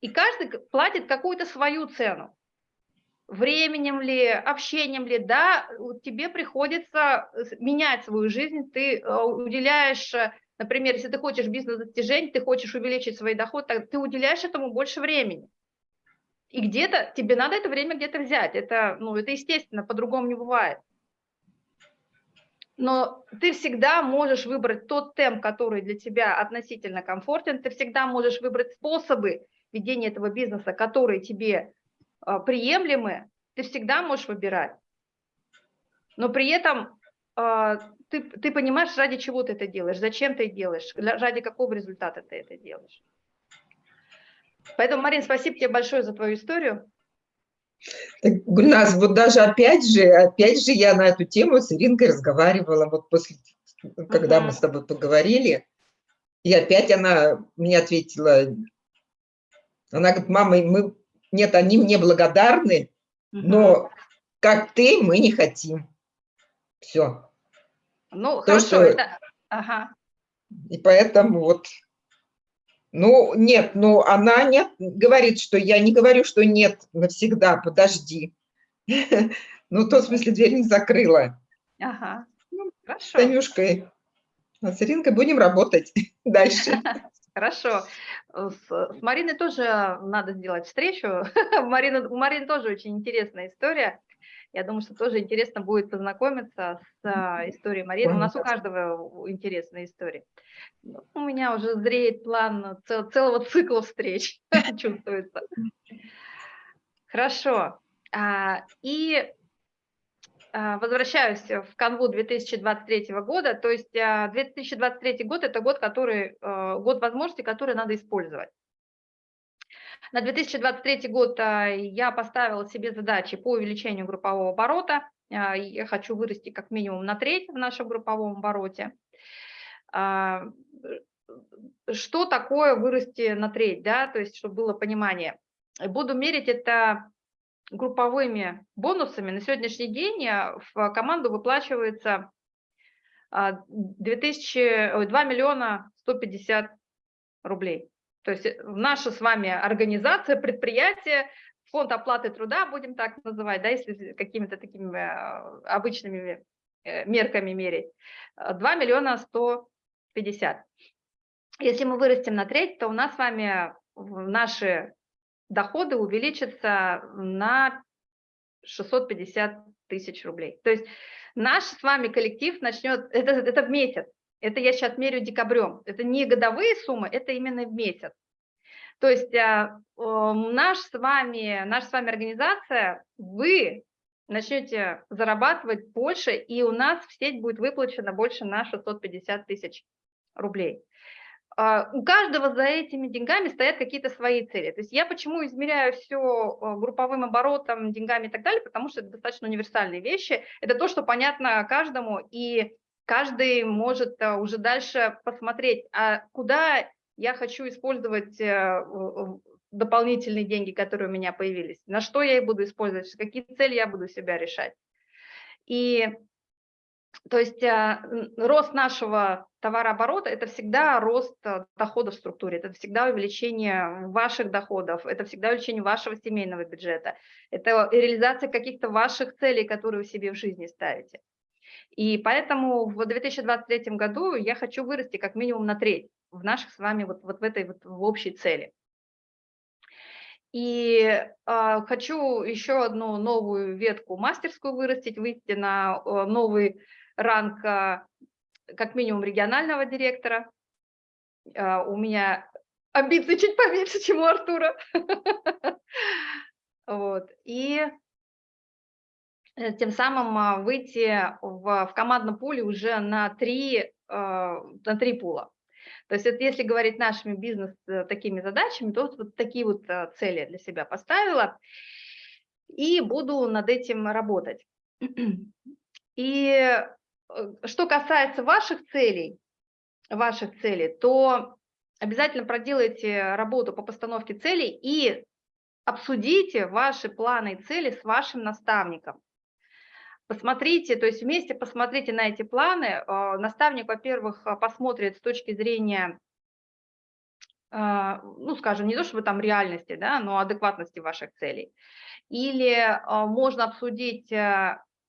И каждый платит какую-то свою цену. Временем ли, общением ли, да, тебе приходится э, менять свою жизнь, ты э, уделяешь, э, например, если ты хочешь бизнес-достижений, ты хочешь увеличить свой доход, ты уделяешь этому больше времени. И где-то тебе надо это время где-то взять. Это, ну, это естественно, по-другому не бывает. Но ты всегда можешь выбрать тот темп, который для тебя относительно комфортен. Ты всегда можешь выбрать способы ведения этого бизнеса, которые тебе а, приемлемы. Ты всегда можешь выбирать. Но при этом а, ты, ты понимаешь, ради чего ты это делаешь, зачем ты это делаешь, ради какого результата ты это делаешь. Поэтому, Марин, спасибо тебе большое за твою историю. Так, Гульназ, вот даже опять же, опять же я на эту тему с Иринкой разговаривала, вот после, когда мы Мгм. с тобой поговорили, и опять она мне ответила, она говорит, мама, мы, нет, они мне благодарны, но как ты, мы не хотим. Все. Ну, то, хорошо, что- это... Ага. И поэтому вот, ну, нет, ну, она нет, говорит, что я не говорю, что нет навсегда, подожди. Ну, в том смысле, дверь не закрыла. Ага. Хорошо. С Танюшкой, с Иринкой будем работать дальше. Хорошо. С, с Мариной тоже надо сделать встречу. Марина, у Марины тоже очень интересная история. Я думаю, что тоже интересно будет познакомиться с а, историей Марины. У нас у каждого интересные истории. Ну, У меня уже зреет план цел- целого цикла встреч, чувствуется. Хорошо. А, И возвращаюсь в канву 2023 года. То есть а, 2023 год – это год, который, э, год возможностей, которые надо использовать. На 2023 год а, я поставила себе задачи по увеличению группового оборота. А, Я хочу вырасти как минимум на треть в нашем групповом обороте. А, Что такое вырасти на треть, да, то есть чтобы было понимание. Буду мерить это групповыми бонусами. На сегодняшний день а, в команду выплачивается а, 2000, ой, 2 миллиона 150 рублей. То есть э, наша с вами организация, предприятие, фонд оплаты труда, будем так называть, да, если какими-то такими э, обычными э, мерками мерить, э, 2 миллиона 150. Если мы вырастем на треть, то у нас с вами наши доходы увеличатся на 650 тысяч рублей. То есть наш с вами коллектив начнет, это, это в месяц, это я сейчас мерю декабрем, это не годовые суммы, это именно в месяц. То есть э, наш с вами, наша с вами организация, вы начнете зарабатывать больше, и у нас в сеть будет выплачено больше на 650 тысяч рублей. А, у каждого за этими деньгами стоят какие-то свои цели. То есть я почему измеряю все групповым оборотом, деньгами и так далее, потому что это достаточно универсальные вещи. Это то, что понятно каждому, и каждый может а, уже дальше посмотреть, а куда я хочу использовать э, дополнительные деньги, которые у меня появились, на что я их буду использовать, какие цели я буду себя решать. И то есть а, рост нашего товарооборота – это всегда рост а, доходов в структуре, это всегда увеличение ваших доходов, это всегда увеличение вашего семейного бюджета, это реализация каких-то ваших целей, которые вы себе в жизни ставите. И поэтому в 2023 году я хочу вырасти как минимум на треть в наших с вами вот, вот в этой вот в общей цели. И э, хочу еще одну новую ветку мастерскую вырастить, выйти на э, новый ранг э, как минимум регионального директора. Э, у меня амбиции чуть поменьше, чем у Артура. Вот. И э, тем самым выйти в, в командном пуле уже на три, на три пула. То есть это если говорить нашими бизнес такими задачами, то вот такие вот цели для себя поставила и буду над этим работать. И что касается ваших целей, ваших целей, то обязательно проделайте работу по постановке целей и обсудите ваши планы и цели с вашим наставником. Посмотрите, то есть вместе посмотрите на эти планы. А, наставник, во-первых, а, посмотрит с точки зрения, ну, скажем, не то чтобы там реальности, да, но адекватности ваших целей. Или можно обсудить,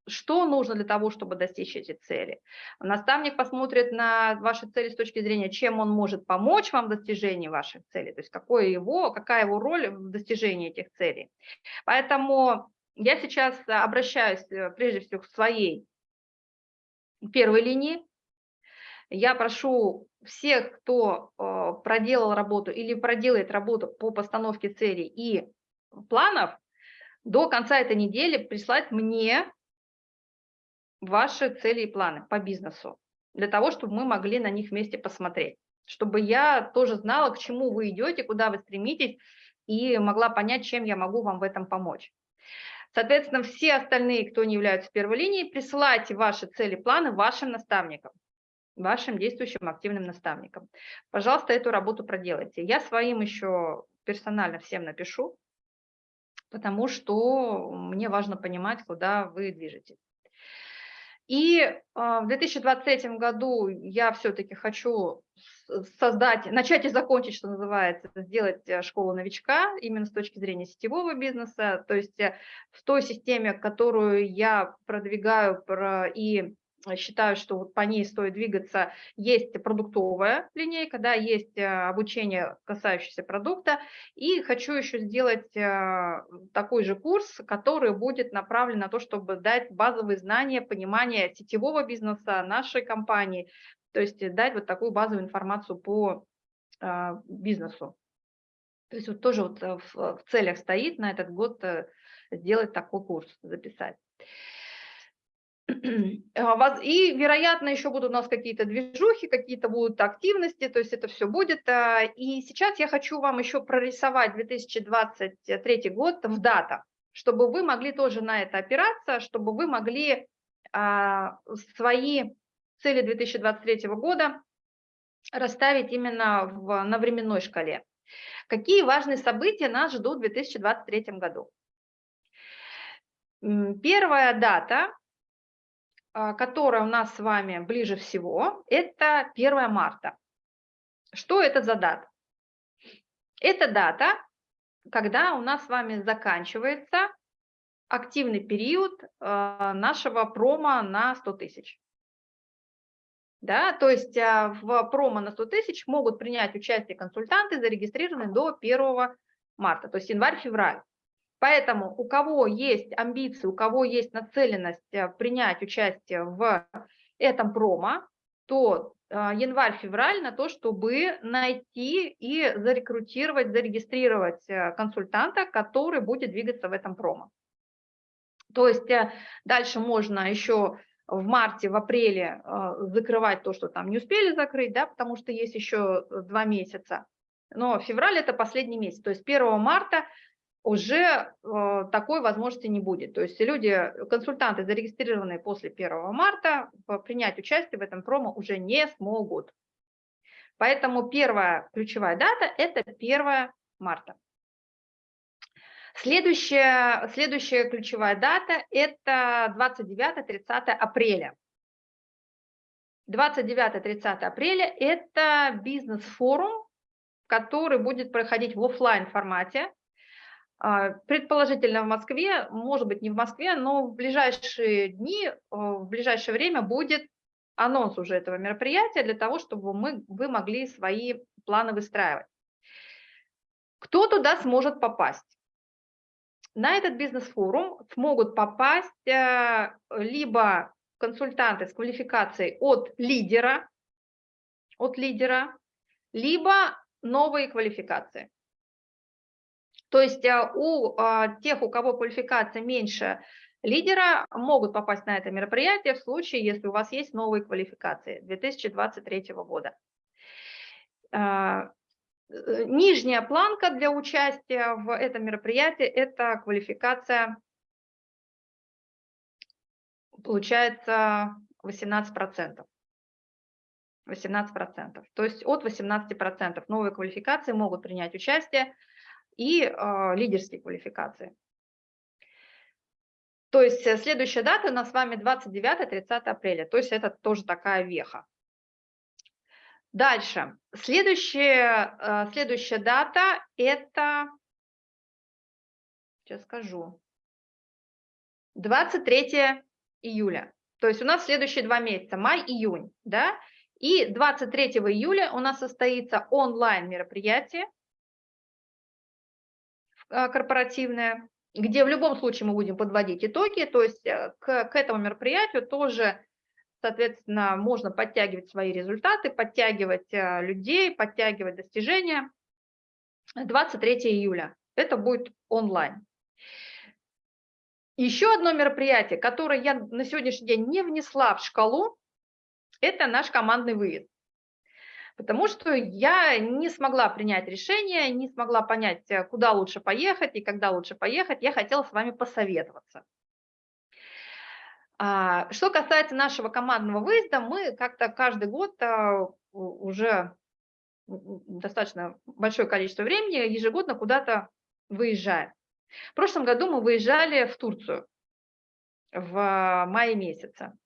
что нужно для того, чтобы достичь эти цели. Наставник посмотрит на ваши цели с точки зрения, чем он может помочь вам в достижении ваших целей, то есть какое его, какая его роль в достижении этих целей. Поэтому я сейчас обращаюсь э, прежде всего к своей первой линии. Я прошу всех, кто э, проделал работу или проделает работу по постановке целей и планов, до конца этой недели прислать мне ваши цели и планы по бизнесу, для того, чтобы мы могли на них вместе посмотреть, чтобы я тоже знала, к чему вы идете, куда вы стремитесь, и могла понять, чем я могу вам в этом помочь. Соответственно, все остальные, кто не являются первой линией, присылайте ваши цели, планы вашим наставникам, вашим действующим активным наставникам. Пожалуйста, эту работу проделайте. Я своим еще персонально всем напишу, потому что мне важно понимать, куда вы движетесь. И а, в 2023 году я все-таки хочу создать, начать и закончить, что называется, сделать э, школу новичка именно с точки зрения сетевого бизнеса, то есть э, в той системе, которую я продвигаю и считаю, что вот по ней стоит двигаться, есть продуктовая линейка, да, есть э, обучение, касающееся продукта, и хочу еще сделать такой же курс, который будет направлен на то, чтобы дать базовые знания, понимание сетевого бизнеса нашей компании, то есть э, дать вот такую базовую информацию по бизнесу. То есть вот тоже вот э, в, целях стоит на этот год э, сделать такой курс, записать. А, и, вероятно, еще будут у нас какие-то движухи, какие-то будут активности, то есть это все будет. А, и сейчас я хочу вам еще прорисовать 2023 год в датах, чтобы вы могли тоже на это опираться, чтобы вы могли свои цели 2023 года расставить именно в, на временной шкале. Какие важные события нас ждут в 2023 году? Первая дата, а, которая у нас с вами ближе всего, это 1 марта. Что это за дата? Это дата, когда у нас с вами заканчивается активный период а, нашего промо на 100 тысяч. Да, то есть а, в промо на 100 тысяч могут принять участие консультанты, зарегистрированные до 1 марта, то есть январь-февраль. Поэтому у кого есть амбиции, у кого есть нацеленность а, принять участие в этом промо, то а, январь-февраль на то, чтобы найти и зарекрутировать, зарегистрировать консультанта, который будет двигаться в этом промо. То есть дальше можно еще в марте, в апреле э, закрывать то, что там не успели закрыть, да, потому что есть еще э, два месяца. Но февраль – это последний месяц, то есть 1 марта уже э, такой возможности не будет. То есть люди, консультанты, зарегистрированные после 1 марта, принять участие в этом промо уже не смогут. Поэтому первая ключевая дата – это 1 марта. Следующая, следующая ключевая дата – это 29-30 апреля. 29-30 апреля – это бизнес-форум, который будет проходить в оффлайн формате. А, Предположительно в Москве, может быть не в Москве, но в ближайшие дни, э, в ближайшее время будет анонс уже этого мероприятия для того, чтобы мы, вы могли свои планы выстраивать. Кто туда сможет попасть? На этот бизнес-форум смогут попасть э, либо консультанты с квалификацией от лидера, от лидера, либо новые квалификации. То есть э, у э, тех, у кого квалификация меньше лидера, могут попасть на это мероприятие в случае, если у вас есть новые квалификации 2023 года. Э, э, Нижняя планка для участия в этом мероприятии – это квалификация, получается, 18%. 18%. То есть от 18% новые квалификации могут принять участие и э, лидерские квалификации. То есть э, следующая дата у нас с вами 29-30 апреля, то есть это тоже такая веха. Дальше. Следующая, э, следующая дата – это, сейчас скажу, 23 июля. То есть у нас следующие два месяца, май-июнь, да? И 23 июля у нас состоится онлайн мероприятие э, корпоративное, где в любом случае мы будем подводить итоги, то есть э, к, к этому мероприятию тоже, соответственно, можно подтягивать свои результаты, подтягивать э, людей, подтягивать достижения. 23 июля, это будет онлайн. Еще одно мероприятие, которое я на сегодняшний день не внесла в шкалу, это наш командный выезд. Потому что я не смогла принять решение, не смогла понять, э, куда лучше поехать и когда лучше поехать. Я хотела с вами посоветоваться. А, Что касается нашего командного выезда, мы как-то каждый год у- уже достаточно большое количество времени ежегодно куда-то выезжаем. В прошлом году мы выезжали в Турцию в мае месяце.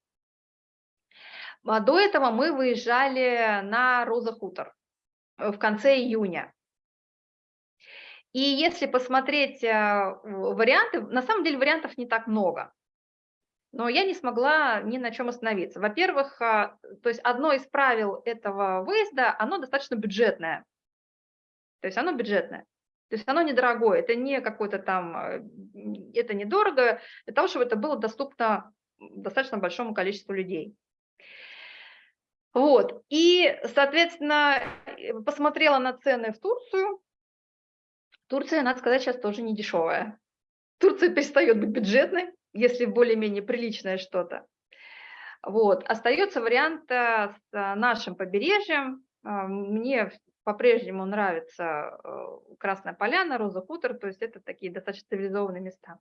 А До этого мы выезжали на Роза Хутор э, в конце июня. И если посмотреть э, варианты, на самом деле вариантов не так много. Но я не смогла ни на чем остановиться. Во-первых, а, то есть одно из правил этого выезда, оно достаточно бюджетное. То есть оно бюджетное. То есть оно недорогое, это не какой-то там, э, это недорого, для того, чтобы это было доступно достаточно большому количеству людей. Вот, и, соответственно, э, посмотрела на цены в Турцию. Турция, надо сказать, сейчас тоже не дешевая. Турция перестает быть бюджетной, если более-менее приличное что-то. Вот, остается вариант э, с э, нашим побережьем. А, Мне по-прежнему нравится э, Красная Поляна, Роза Хутор, то есть это такие достаточно цивилизованные места.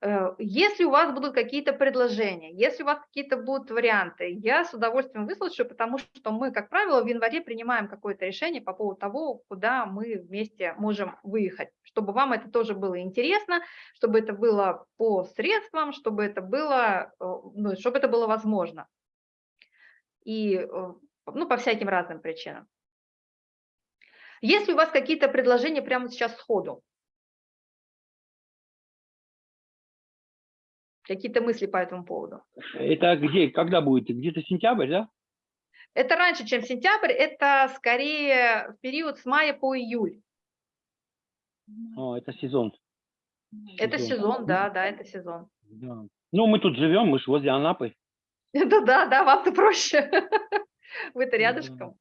Э, Если у вас будут какие-то предложения, если у вас какие-то будут варианты, я с удовольствием выслушаю, потому что мы, как правило, в январе принимаем какое-то решение по поводу того, куда мы вместе можем выехать, чтобы вам это тоже было интересно, чтобы это было по средствам, чтобы это было, э, ну, чтобы это было возможно. И э, ну, по всяким разным причинам. Есть ли у вас какие-то предложения прямо сейчас сходу? Какие-то мысли по этому поводу? Это где, когда будет? Где-то сентябрь, да? Это раньше, чем сентябрь, это скорее в период с мая по июль. О, это сезон. Это сезон, да, да, это сезон. Да. Ну, мы тут живем, мы же возле Анапы. Это да, да, вам-то проще. Вы-то рядышком.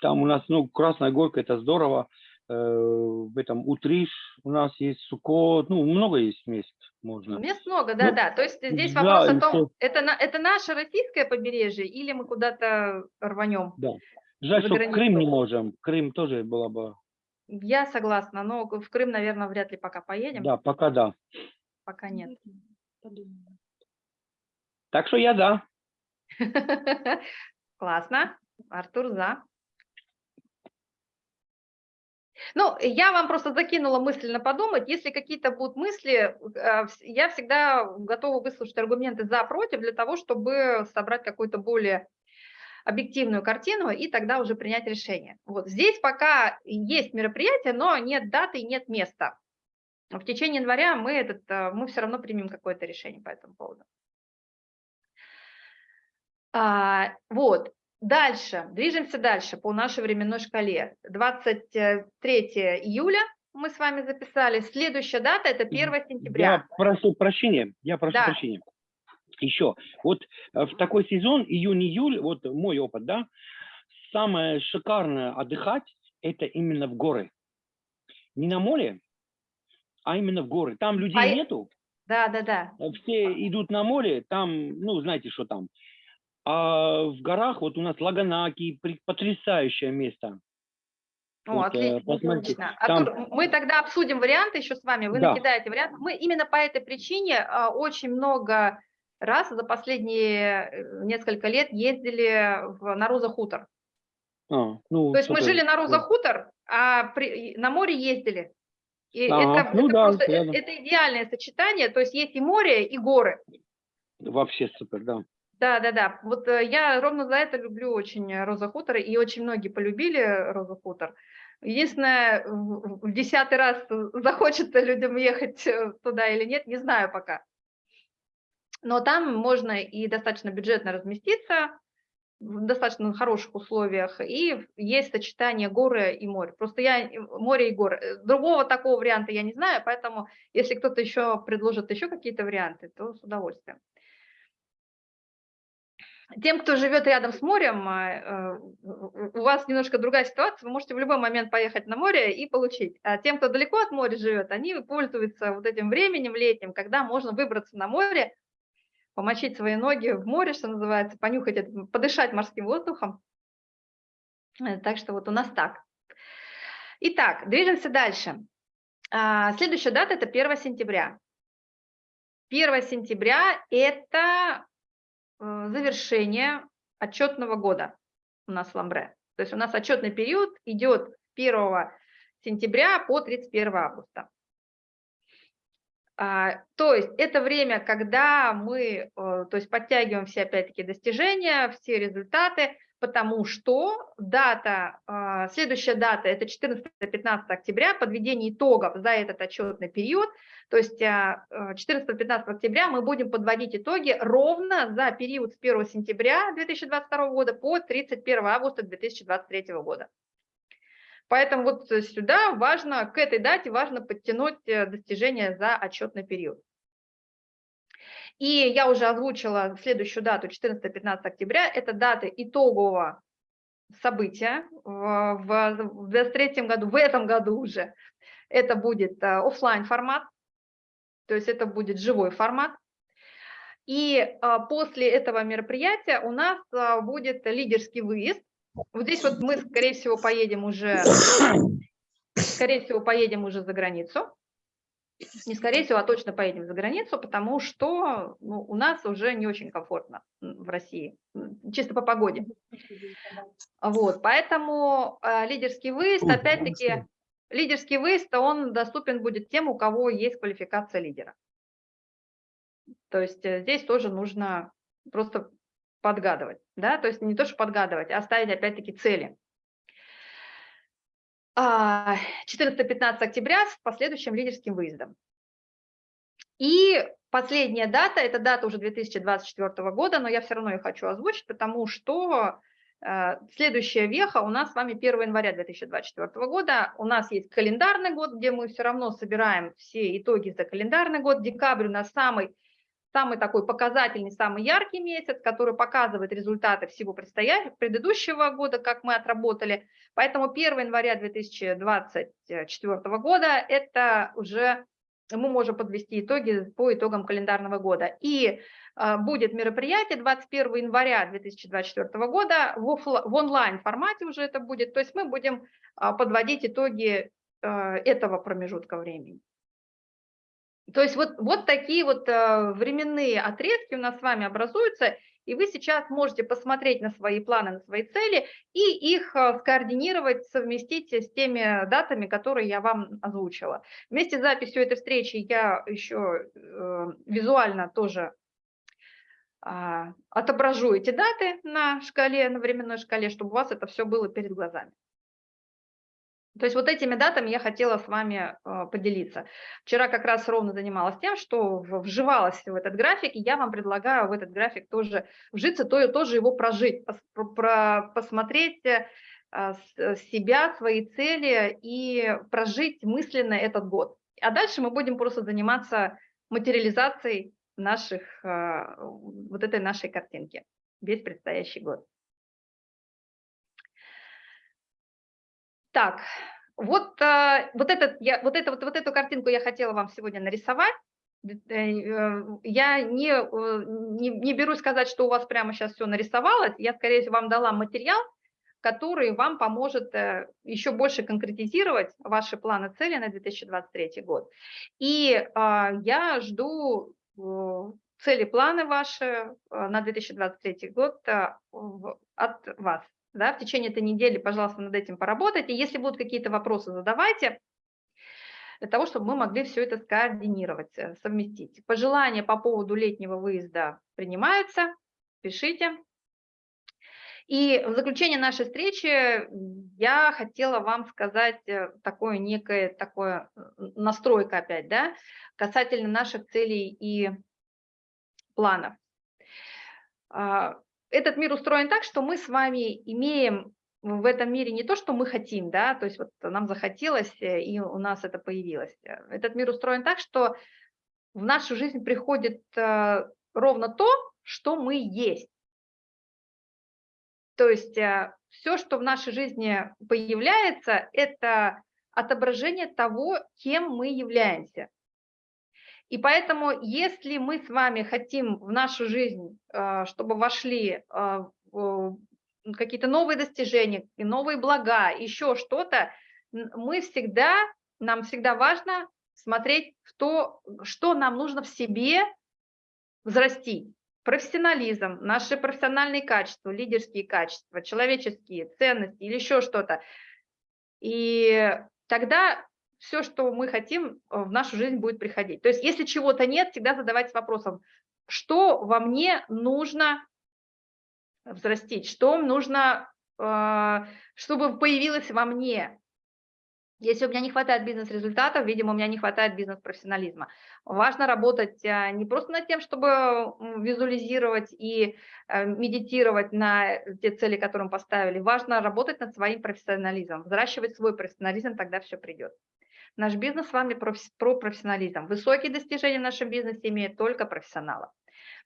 Там у нас, ну, Красная Горка, это здорово. э, в этом Утриш, у нас есть Сукот, ну, много есть мест можно. Мест много, да, Ну, да. То есть здесь да, вопрос о том, что- это, это наше российское побережье или мы куда-то рванем? Жаль, За что границу. Крым не можем. Крым тоже было бы. Я согласна, но в Крым, наверное, вряд ли пока поедем, Да, пока да. пока нет. Так что я да. Классно. Артур за. Ну, я вам просто закинула мысленно подумать. Если какие-то будут мысли, вс- я всегда готова выслушать аргументы за, против, для того, чтобы собрать какую-то более объективную картину и тогда уже принять решение. Вот здесь пока есть мероприятие, но нет даты и нет места. В течение января мы, этот, э, мы все равно примем какое-то решение по этому поводу. А, вот, дальше, движемся дальше по нашей временной шкале. 23 июля мы с вами записали. Следующая дата – это 1 сентября. Я прошу прощения. Я прошу Да. прощения. Еще. Вот э, в такой сезон, июнь-июль, вот мой опыт, да, самое шикарное отдыхать – это именно в горы. Не на море, а именно в горы. Там людей А нету, Да, да, да. все идут на море, там, ну, знаете, что там. А в горах, вот у нас Лаганаки, потрясающее место. О, Вот, э, отлично, посмотрите, отлично. там- Артур, мы тогда обсудим варианты еще с вами. Вы Да. накидаете варианты. Мы именно по этой причине а, очень много раз за последние э, несколько лет ездили в, на Роза Хутор. А, ну, То есть мы жили на Роза Хутор, а при- на море ездили. И Ага, это, ну это да, просто э, это идеальное сочетание. То есть есть и море, и горы. Вообще супер, да. Да, да, да. Вот э, я ровно за это люблю очень Роза Хутор, и очень многие полюбили Роза Хутор. Единственное, в десятый раз захочется людям ехать э, туда или нет, не знаю пока. Но там можно и достаточно бюджетно разместиться, в достаточно хороших условиях, и есть сочетание горы и море. Просто я э, море и горы. Другого такого варианта я не знаю, поэтому если кто-то еще предложит еще какие-то варианты, то с удовольствием. Тем, кто живет рядом с морем, а, э, у вас немножко другая ситуация, вы можете в любой момент поехать на море и получить. А тем, кто далеко от моря живет, они пользуются вот этим временем летним, когда можно выбраться на море, помочить свои ноги в море, что называется, понюхать, подышать морским воздухом. Э, Так что вот у нас так. Итак, движемся дальше. А, Следующая дата – это 1 сентября. 1 сентября – это завершение отчетного года у нас в Ламбре. То есть у нас отчетный период идет 1 сентября по 31 августа. А, То есть это время, когда мы э, то есть подтягиваем все опять-таки достижения, все результаты, потому что дата, а, следующая дата – это 14-15 октября, подведение итогов за этот отчетный период. То есть а, э, 14-15 октября мы будем подводить итоги ровно за период с 1 сентября 2022 года по 31 августа 2023 года. Поэтому вот сюда важно, к этой дате важно подтянуть э, достижения за отчетный период. И я уже озвучила следующую дату, 14-15 октября, это дата итогового события в, в 2023 году, в этом году уже. Это будет офлайн формат, то есть это будет живой формат. И а, после этого мероприятия у нас а, будет лидерский выезд. Вот здесь вот мы, скорее всего, поедем уже, скорее всего, поедем уже за границу. Не скорее всего, а точно поедем за границу, потому что ну, у нас уже не очень комфортно в России, чисто по погоде. Вот, поэтому э, лидерский выезд, опять-таки, лидерский выезд, он доступен будет тем, у кого есть квалификация лидера. То есть э, здесь тоже нужно просто подгадывать, да, то есть не то, что подгадывать, а ставить опять-таки цели. А, 14-15 октября с последующим лидерским выездом. И последняя дата, это дата уже 2024 года, но я все равно ее хочу озвучить, потому что э, следующая веха у нас с вами 1 января 2024 года. У нас есть календарный год, где мы все равно собираем все итоги за календарный год. Декабрь у нас самый самый такой показательный, самый яркий месяц, который показывает результаты всего предыдущего года, как мы отработали. Поэтому 1 января 2024 года это уже мы можем подвести итоги по итогам календарного года. И а, будет мероприятие 21 января 2024 года в, оффла- в онлайн формате уже это будет. То есть мы будем а, подводить итоги а, этого промежутка времени. То есть вот, вот такие вот а, временные отрезки у нас с вами образуются, и вы сейчас можете посмотреть на свои планы, на свои цели и их а, скоординировать, совместить с теми датами, которые я вам озвучила. Вместе с записью этой встречи я еще э, визуально тоже а, отображу эти даты на шкале, на временной шкале, чтобы у вас это все было перед глазами. То есть вот этими датами я хотела с вами а, поделиться. Вчера как раз ровно занималась тем, что вживалась в этот график, и я вам предлагаю в этот график тоже вжиться, то и тоже его прожить, пос- про- про- посмотреть э, а, с- себя, свои цели и прожить мысленно этот год. А дальше мы будем просто заниматься материализацией наших, вот этой нашей картинки, весь предстоящий год. Так, вот, а, вот, этот, я, вот, это, вот, вот эту картинку я хотела вам сегодня нарисовать. Д- э, Я не, э, не, не берусь сказать, что у вас прямо сейчас все нарисовалось. Я, скорее всего, вам дала материал, который вам поможет э, еще больше конкретизировать ваши планы, цели на 2023 год. И я жду э, цели, планы ваши э, на 2023 год э, от вас. Да, в течение этой недели, пожалуйста, над этим поработайте. Если будут какие-то вопросы, задавайте, для того, чтобы мы могли все это скоординировать, э, совместить. Пожелания по поводу летнего выезда принимаются, пишите. И в заключение нашей встречи я хотела вам сказать э, такое некое, такое настройка опять, да, касательно наших целей и планов. Этот мир устроен так, что мы с вами имеем в этом мире не то, что мы хотим, да, то есть вот нам захотелось, э, и у нас это появилось. Э, Этот мир устроен так, что в нашу жизнь приходит э, ровно то, что мы есть. То есть все, что в нашей жизни появляется, это отображение того, кем мы являемся. И поэтому, если мы с вами хотим в нашу жизнь, э, чтобы вошли э, какие-то новые достижения, новые блага, еще что-то, мы всегда, нам всегда важно смотреть в то, что нам нужно в себе взрастить. Профессионализм, наши профессиональные качества, лидерские качества, человеческие ценности или еще что-то. И тогда все, что мы хотим, э, в нашу жизнь будет приходить. То есть если чего-то нет, всегда задавайтесь вопросом, что во мне нужно взрастить, что нужно, э, чтобы появилось во мне. Если у меня не хватает бизнес-результатов, видимо, у меня не хватает бизнес-профессионализма. Важно работать э, не просто над тем, чтобы визуализировать и э, медитировать на те цели, которые мы поставили. Важно работать над своим профессионализмом, взращивать свой профессионализм, тогда все придет. Наш бизнес с вами про профессионализм. Высокие достижения в нашем бизнесе имеют только профессионалы.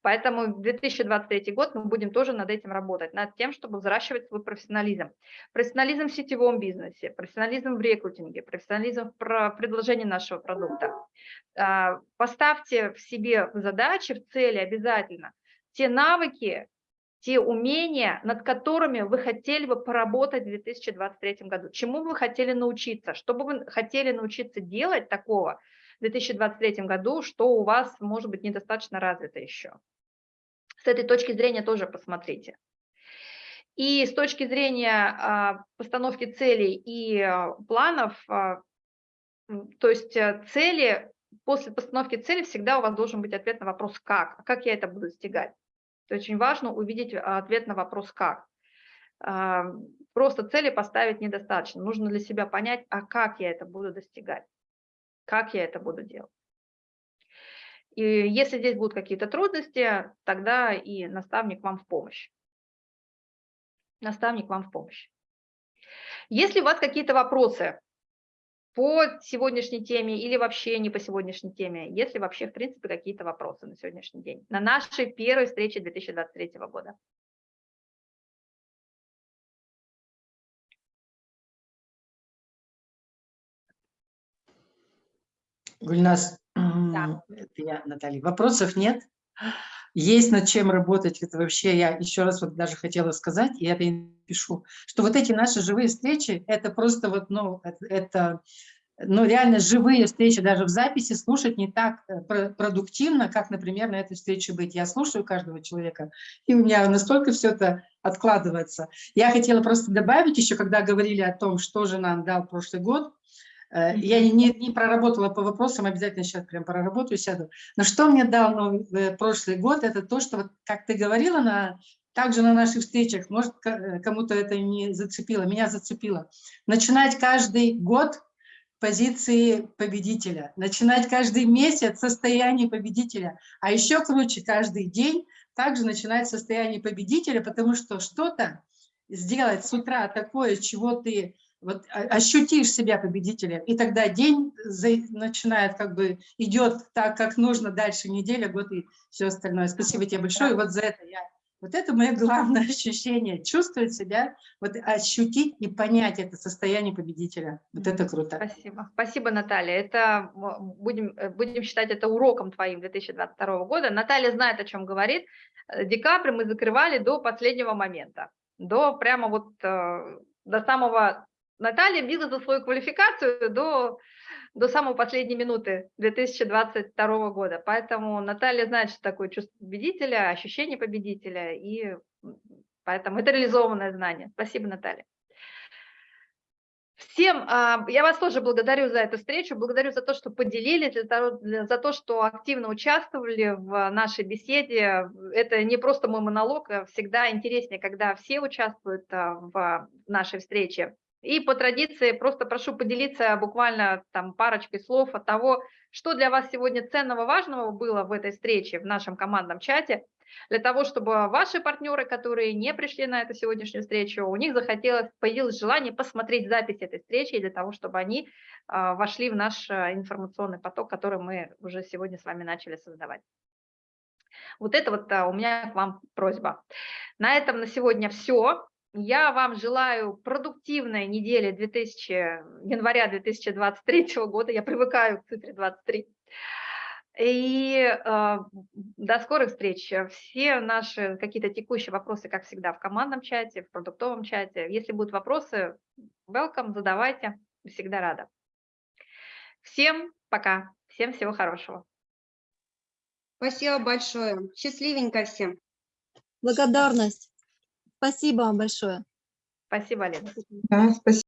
Поэтому в 2023 год мы будем тоже над этим работать, над тем, чтобы взращивать свой профессионализм. Профессионализм в сетевом бизнесе, профессионализм в рекрутинге, профессионализм в предложении нашего продукта. А, Поставьте в себе задачи, в цели обязательно те навыки, те умения, над которыми вы хотели бы поработать в 2023 году. Чему вы хотели научиться, что бы вы хотели научиться делать такого в 2023 году, что у вас, может быть, недостаточно развито еще. С этой точки зрения тоже посмотрите. И с точки зрения а, постановки целей и а, планов, а, то есть а, цели, после постановки цели всегда у вас должен быть ответ на вопрос «как?», как я это буду достигать. То очень важно увидеть а, ответ на вопрос «как?». А, Просто цели поставить недостаточно, нужно для себя понять, а как я это буду достигать, как я это буду делать. И если здесь будут какие-то трудности, тогда и наставник вам в помощь. Наставник вам в помощь. Если у вас какие-то вопросы по сегодняшней теме или вообще не по сегодняшней теме, если вообще, в принципе, какие-то вопросы на сегодняшний день, на нашей первой встрече 2023 года. Гульнас, м, это я, Наталья. Вопросов нет? Есть над чем работать. Это вообще я еще раз вот даже хотела сказать, и это и пишу, что вот эти наши живые встречи, это просто вот, ну, это, ну, реально живые встречи, даже в записи слушать не так э, про- продуктивно, как, например, на этой встрече быть. Я слушаю каждого человека, и у меня настолько все это откладывается. Я хотела просто добавить еще, когда говорили о том, что же нам дал прошлый год, Я не, не проработала по вопросам, обязательно сейчас прям проработаю, сяду. Но что мне дал новый, э, прошлый год, это то, что, вот, как ты говорила, на, также на наших встречах, может, э, кому-то это не зацепило, меня зацепило. Начинать каждый год позиции победителя, начинать каждый месяц состояние победителя, а еще круче каждый день также начинать состояние победителя, потому что что-то сделать с утра такое, чего ты вот ощутишь себя победителем, и тогда день начинает как бы идет так, как нужно, дальше неделя, год и все остальное. Спасибо тебе большое. И вот за это я, вот это мое главное ощущение, чувствовать себя, вот гореть и понять это состояние победителя. Вот это круто. Спасибо. Спасибо, Наталья. Это будем, э, будем считать это уроком твоим 2022 года. Наталья знает, о чем говорит. Э, Декабрь мы закрывали до последнего момента. До прямо вот э, до самого... Наталья била за свою квалификацию до, до самой последней минуты 2022 года. Поэтому Наталья знает, что такое чувство победителя, ощущение победителя. И поэтому это реализованное знание. Спасибо, Наталья. Всем, а, я вас тоже благодарю за эту встречу, благодарю за то, что поделились, за то, что активно участвовали в нашей беседе. Это не просто мой монолог, а всегда интереснее, когда все участвуют а, в нашей встрече. И по традиции просто прошу поделиться буквально там парочкой слов от того, что для вас сегодня ценного, важного было в этой встрече, в нашем командном чате, для того, чтобы ваши партнеры, которые не пришли на эту сегодняшнюю встречу, у них захотелось, появилось желание посмотреть запись этой встречи, для того, чтобы они а, вошли в наш а, информационный поток, который мы уже сегодня с вами начали создавать. Вот это вот а, у меня к вам просьба. На этом на сегодня все. Я вам желаю продуктивной недели 2000, января 2023 года. Я привыкаю к цифре 23. И э, до скорых встреч. Все наши какие-то текущие вопросы, как всегда, в командном чате, в продуктовом чате. Если будут вопросы, welcome, задавайте. Всегда рада. Всем пока. Всем всего хорошего. Спасибо большое. Счастливенько всем. Благодарность. Спасибо вам большое. Спасибо, Лена. Да, спасибо.